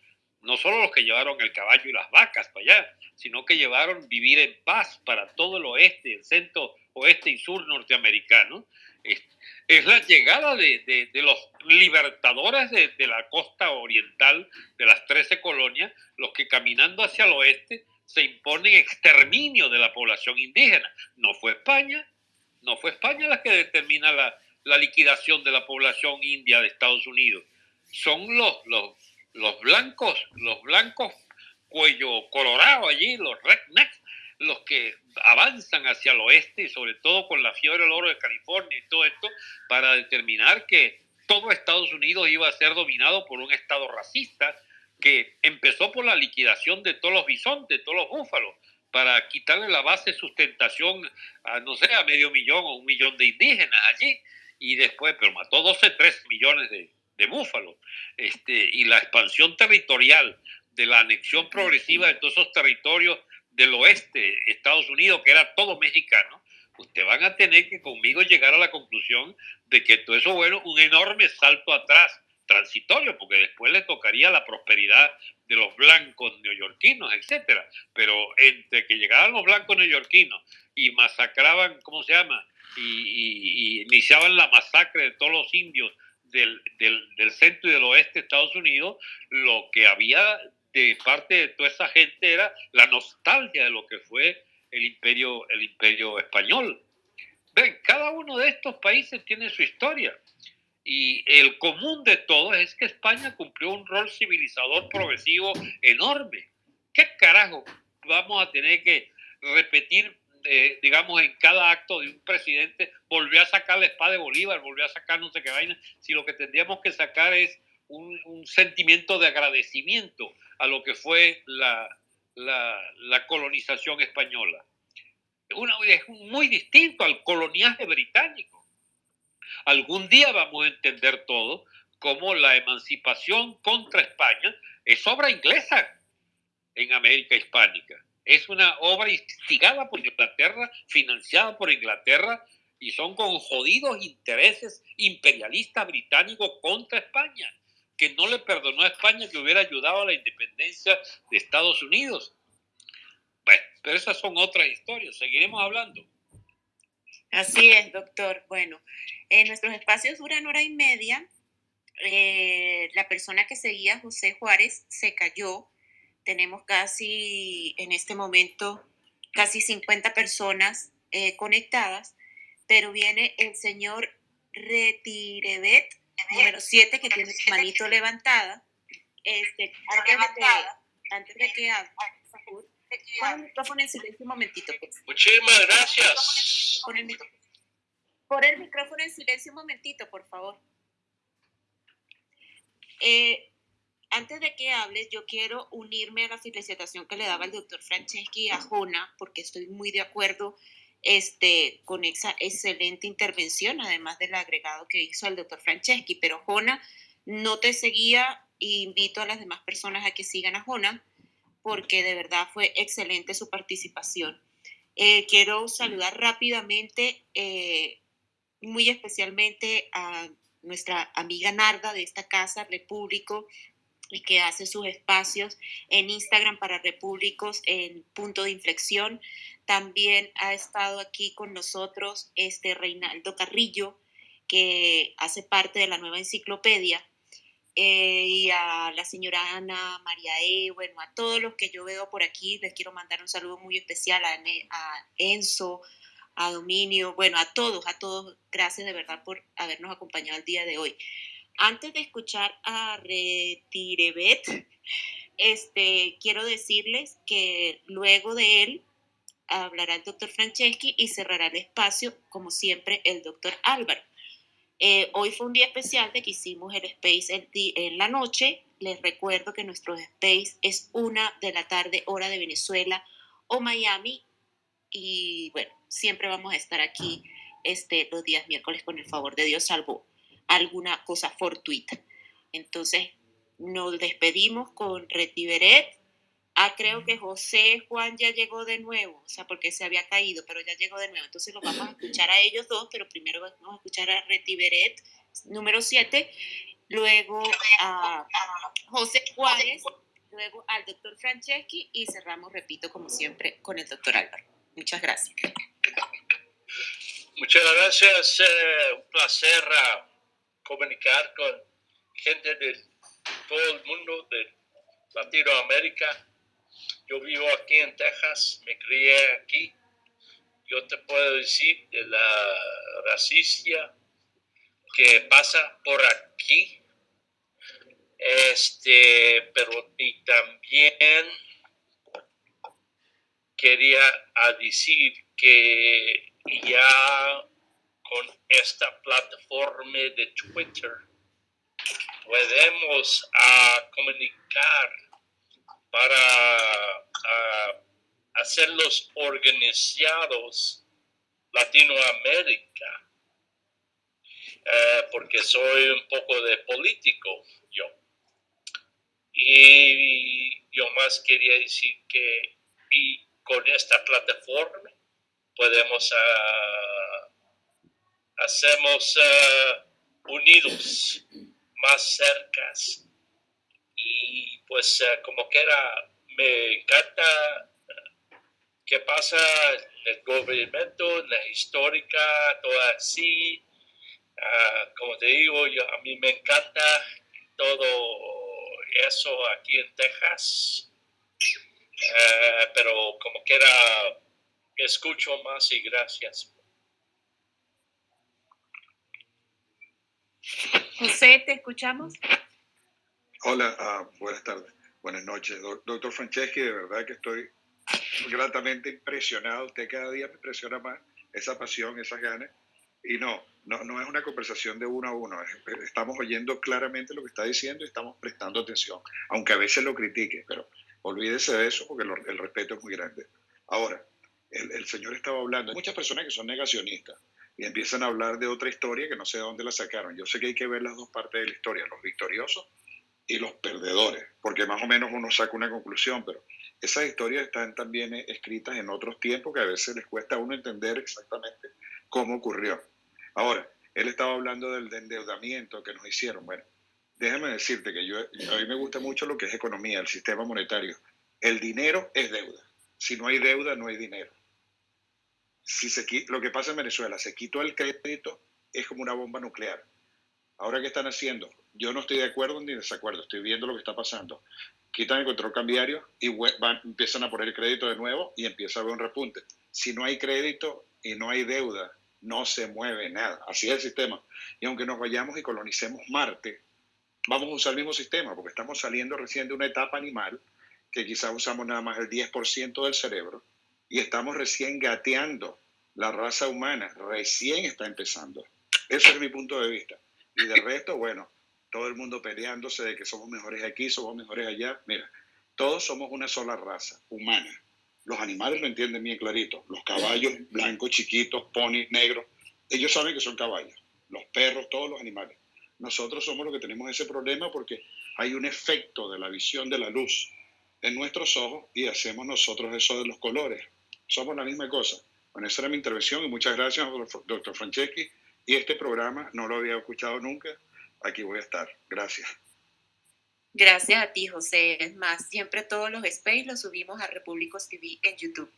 no solo los que llevaron el caballo y las vacas para allá, sino que llevaron vivir en paz para todo el oeste, el centro, oeste y sur norteamericano. Es, la llegada de, los libertadores de, la costa oriental, de las 13 colonias, los que caminando hacia el oeste se imponen exterminio de la población indígena. No fue España, no fue España la que determina la, la liquidación de la población india de Estados Unidos. Son los, los los blancos, los blancos cuello colorado allí, los rednecks, los que avanzan hacia el oeste y sobre todo con la fiebre del oro de California y todo esto, para determinar que todo Estados Unidos iba a ser dominado por un Estado racista que empezó por la liquidación de todos los bisontes, todos los búfalos, para quitarle la base de sustentación a, no sé, a medio millón o un millón de indígenas allí, y después, pero mató 12, 3 millones de, de Búfalo, este, y la expansión territorial de la anexión progresiva de todos esos territorios del oeste, Estados Unidos, que era todo mexicano, ustedes van a tener que conmigo llegar a la conclusión de que todo eso bueno un enorme salto atrás, transitorio, porque después le tocaría la prosperidad de los blancos neoyorquinos, etcétera. Pero entre que llegaban los blancos neoyorquinos y masacraban, ¿cómo se llama? Y, y iniciaban la masacre de todos los indios del, del, centro y del oeste de Estados Unidos, lo que había de parte de toda esa gente era la nostalgia de lo que fue el imperio, el imperio español. Ven, cada uno de estos países tiene su historia. Y el común de todos es que España cumplió un rol civilizador progresivo enorme. ¿Qué carajo vamos a tener que repetir, digamos, en cada acto de un presidente, volvió a sacar la espada de Bolívar, volvió a sacar no sé qué vaina, si lo que tendríamos que sacar es un, sentimiento de agradecimiento a lo que fue la, colonización española. Es muy distinto al coloniaje británico. Algún día vamos a entender todo como la emancipación contra España es obra inglesa en América Hispánica. Es una obra instigada por Inglaterra, financiada por Inglaterra, y son con jodidos intereses imperialistas británicos contra España que no le perdonó a España que hubiera ayudado a la independencia de Estados Unidos. Bueno, pero esas son otras historias, seguiremos hablando. Así es, doctor. Bueno, en nuestros espacios duran hora y media. Eh, la persona que seguía, José Juárez, se cayó. Tenemos casi, en este momento, casi 50 personas eh, conectadas, pero viene el señor Retirebet número 7 que tiene su manito levantada. Este, antes, de que, antes de que hable, pon el micrófono en silencio un momentito. Pues. Muchísimas gracias. Pon el, pon el micrófono en silencio un momentito, por favor. Eh, antes de que hables, yo quiero unirme a la felicitación que le daba el doctor Franceschi a Jona, porque estoy muy de acuerdo este, con esa excelente intervención, además del agregado que hizo el doctor Franceschi. Pero Jona no te seguía e invito a las demás personas a que sigan a Jona porque de verdad fue excelente su participación. Eh, quiero saludar rápidamente, eh, muy especialmente a nuestra amiga Narda de esta casa, Repúblico, y que hace sus espacios en Instagram para Repúblicos en punto de inflexión. También ha estado aquí con nosotros este Reinaldo Carrillo, que hace parte de la nueva enciclopedia, eh, y a la señora Ana, María E, bueno, a todos los que yo veo por aquí, les quiero mandar un saludo muy especial a, a Enzo, a Dominio, bueno, a todos, a todos, gracias de verdad por habernos acompañado el día de hoy. Antes de escuchar a Retirebet, este, quiero decirles que luego de él hablará el doctor Franceschi y cerrará el espacio, como siempre, el doctor Álvaro. Eh, hoy fue un día especial de que hicimos el space en la noche. Les recuerdo que nuestro space es una de la tarde, hora de Venezuela o Miami. Y bueno, siempre vamos a estar aquí este, los días miércoles con el favor de Dios, salvo alguna cosa fortuita. Entonces, nos despedimos con Retiberet Ah, creo que José Juan ya llegó de nuevo, o sea, porque se había caído, pero ya llegó de nuevo. Entonces los vamos a escuchar a ellos dos, pero primero vamos a escuchar a Retiberet, número 7, luego a José Juárez, luego al doctor Franceschi y cerramos, repito, como siempre, con el doctor Álvaro. Muchas gracias. Muchas gracias. Eh, un placer ah, comunicar con gente de todo el mundo de Latinoamérica yo vivo aquí en Texas, me crié aquí. Yo te puedo decir de la racistia que pasa por aquí. Este, pero y también quería decir que ya con esta plataforma de Twitter podemos a comunicar para hacerlos organizados Latinoamérica, eh, porque soy un poco de político yo. Y yo más quería decir que y con esta plataforma podemos uh, hacemos ah, unidos más cercas y pues eh, como que era, me encanta eh, qué pasa el gobierno, la histórica, todo así. Ah, como te digo, yo, a mí me encanta todo eso aquí en Texas. Pero como que era, escucho más y gracias. José, ¿te escuchamos? Hola, ah, buenas tardes, buenas noches. Doctor Franceschi, de verdad que estoy gratamente impresionado. Usted cada día me impresiona más esa pasión, esas ganas. Y no, no, no es una conversación de uno a uno. Estamos oyendo claramente lo que está diciendo y estamos prestando atención, aunque a veces lo critique, pero olvídese de eso porque el respeto es muy grande. Ahora, el, el señor estaba hablando, hay muchas personas que son negacionistas y empiezan a hablar de otra historia que no sé de dónde la sacaron. Yo sé que hay que ver las dos partes de la historia, los victoriosos y los perdedores, porque más o menos uno saca una conclusión, pero esas historias están también escritas en otros tiempos que a veces les cuesta a uno entender exactamente cómo ocurrió. Ahora, él estaba hablando del endeudamiento que nos hicieron. Bueno, déjame decirte que yo, a mí me gusta mucho lo que es economía, el sistema monetario. El dinero es deuda. Si no hay deuda, no hay dinero. Si se, lo que pasa en Venezuela, se quitó el crédito, es como una bomba nuclear. Ahora, ¿qué están haciendo? Yo no estoy de acuerdo ni desacuerdo, estoy viendo lo que está pasando. Quitan el control cambiario y empiezan a poner el crédito de nuevo y empieza a haber un repunte. Si no hay crédito y no hay deuda, no se mueve nada. Así es el sistema. Y aunque nos vayamos y colonicemos Marte, vamos a usar el mismo sistema, porque estamos saliendo recién de una etapa animal, que quizás usamos nada más el 10% del cerebro, y estamos recién gateando. La raza humana recién está empezando. Ese es mi punto de vista. Y de resto, bueno, todo el mundo peleándose de que somos mejores aquí, somos mejores allá. Mira, todos somos una sola raza humana. Los animales lo entienden bien clarito. Los caballos blancos, chiquitos, ponis, negros, ellos saben que son caballos. Los perros, todos los animales. Nosotros somos los que tenemos ese problema porque hay un efecto de la visión de la luz en nuestros ojos y hacemos nosotros eso de los colores. Somos la misma cosa. Bueno, esa era mi intervención y muchas gracias, doctor Franceschi. Y este programa no lo había escuchado nunca. Aquí voy a estar. Gracias. Gracias a ti, José. Es más, siempre todos los space los subimos a Repúblicos TV en YouTube.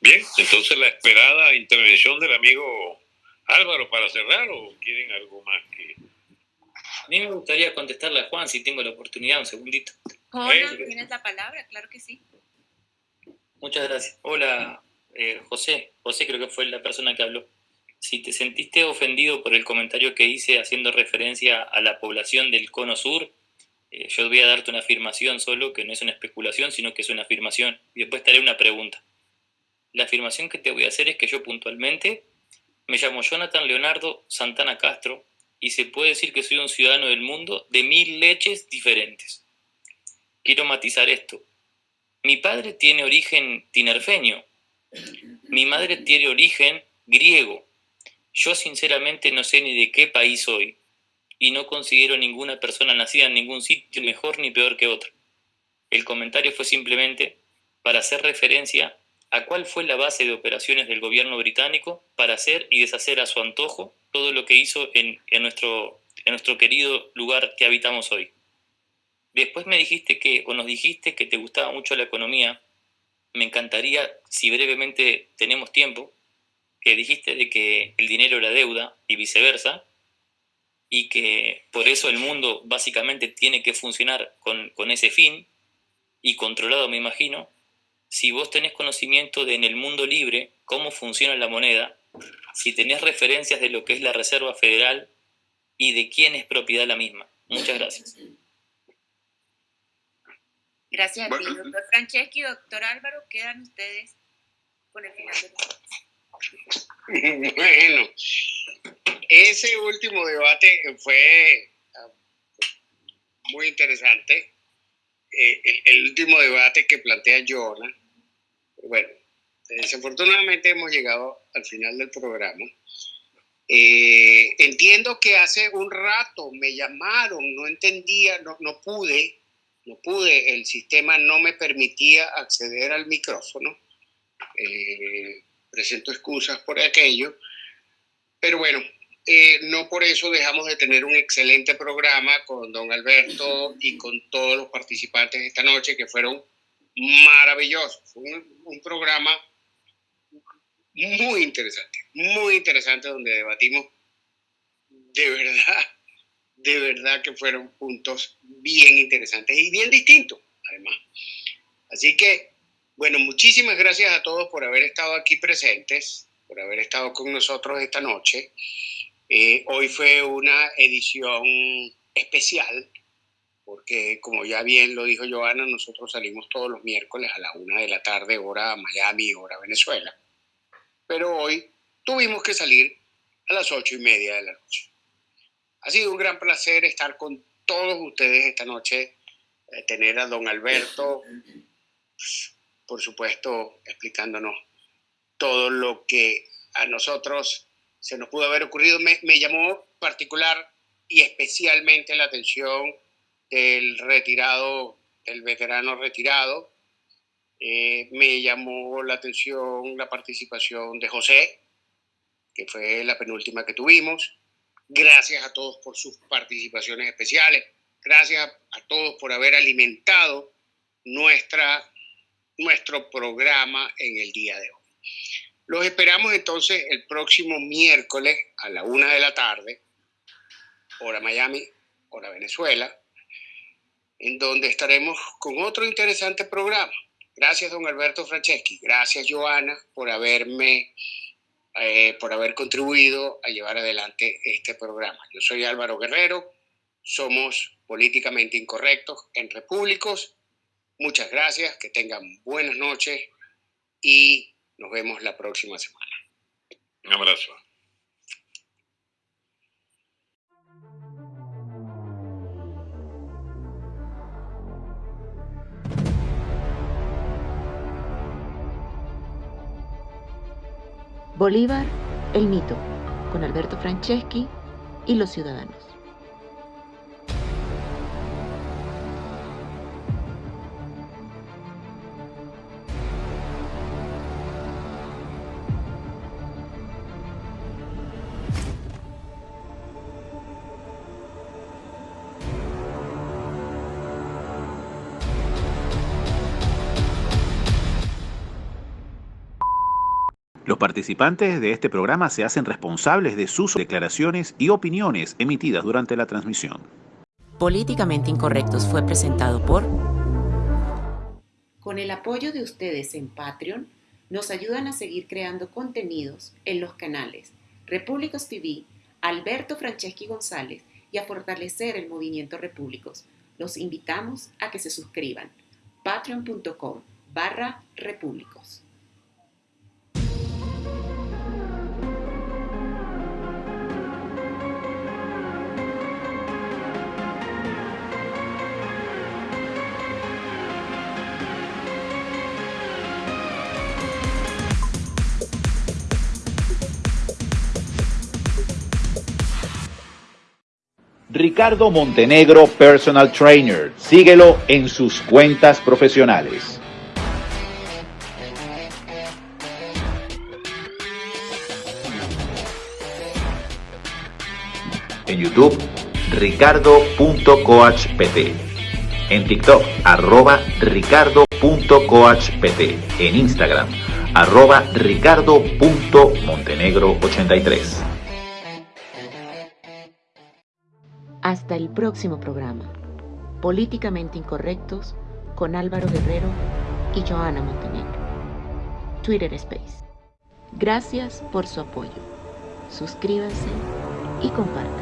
Bien, entonces la esperada intervención del amigo Álvaro para cerrar o quieren algo más que... A mí me gustaría contestarle a Juan si tengo la oportunidad, un segundito. Hola, tienes la palabra, claro que sí. Muchas gracias. Hola, eh, José. José creo que fue la persona que habló si te sentiste ofendido por el comentario que hice haciendo referencia a la población del cono sur, eh, yo voy a darte una afirmación solo, que no es una especulación, sino que es una afirmación, y después te haré una pregunta. La afirmación que te voy a hacer es que yo puntualmente me llamo Jonathan Leonardo Santana Castro y se puede decir que soy un ciudadano del mundo de mil leches diferentes. Quiero matizar esto. Mi padre tiene origen tinerfeño, mi madre tiene origen griego, yo sinceramente no sé ni de qué país soy y no considero ninguna persona nacida en ningún sitio mejor ni peor que otra. El comentario fue simplemente para hacer referencia a cuál fue la base de operaciones del gobierno británico para hacer y deshacer a su antojo todo lo que hizo en, nuestro, en nuestro querido lugar que habitamos hoy. Después me dijiste que, o nos dijiste que te gustaba mucho la economía. Me encantaría, si brevemente tenemos tiempo, que dijiste de que el dinero era deuda y viceversa, y que por eso el mundo básicamente tiene que funcionar con, ese fin, y controlado me imagino, si vos tenés conocimiento de en el mundo libre cómo funciona la moneda, si tenés referencias de lo que es la Reserva Federal y de quién es propiedad la misma. Muchas gracias. Gracias a ti, doctor Franceschi y doctor Álvaro. Quedan ustedes con el final del Bueno, ese último debate fue ah, muy interesante. Eh, el, último debate que plantea Jonah. Bueno, desafortunadamente hemos llegado al final del programa. Eh, entiendo que hace un rato me llamaron, no entendía, no, no pude, no pude, el sistema no me permitía acceder al micrófono. Eh, presento excusas por aquello, pero bueno, eh, no por eso dejamos de tener un excelente programa con don Alberto y con todos los participantes esta noche que fueron maravillosos. Fue un, programa muy interesante, muy interesante donde debatimos de verdad, de verdad que fueron puntos bien interesantes y bien distintos, además. Así que bueno, muchísimas gracias a todos por haber estado aquí presentes, por haber estado con nosotros esta noche. Eh, hoy fue una edición especial porque como ya bien lo dijo Joana, nosotros salimos todos los miércoles a la una de la tarde, hora Miami, hora Venezuela. Pero hoy tuvimos que salir a las ocho y media de la noche. Ha sido un gran placer estar con todos ustedes esta noche, eh, tener a don Alberto, por supuesto, explicándonos todo lo que a nosotros se nos pudo haber ocurrido. Me, me llamó particular y especialmente la atención del retirado, del veterano retirado. Eh, me llamó la atención la participación de José, que fue la penúltima que tuvimos. Gracias a todos por sus participaciones especiales. Gracias a todos por haber alimentado nuestra, nuestro programa en el día de hoy. Los esperamos entonces el próximo miércoles a la una de la tarde, hora Miami, hora Venezuela, en donde estaremos con otro interesante programa. Gracias, don Alberto Franceschi. Gracias, Joana, por haberme, eh, por haber contribuido a llevar adelante este programa. Yo soy Álvaro Guerrero. Somos políticamente incorrectos en Repúblicos. Muchas gracias, que tengan buenas noches y nos vemos la próxima semana. Un abrazo. Bolívar, el mito, con Alberto Franceschi y los ciudadanos. Participantes de este programa se hacen responsables de sus declaraciones y opiniones emitidas durante la transmisión. Políticamente Incorrectos fue presentado por... Con el apoyo de ustedes en Patreon, nos ayudan a seguir creando contenidos en los canales Repúblicos TV, Alberto Franceschi González y a fortalecer el movimiento Repúblicos. Los invitamos a que se suscriban. patreon.com barra repúblicos. Ricardo Montenegro Personal Trainer. Síguelo en sus cuentas profesionales. En YouTube, ricardo.coachpt. En TikTok, arroba ricardo.coachpt. En Instagram, arroba ricardo.montenegro83. Hasta el próximo programa. Políticamente Incorrectos con Álvaro Guerrero y Joana Montenegro. Twitter Space. Gracias por su apoyo. Suscríbanse y compartan.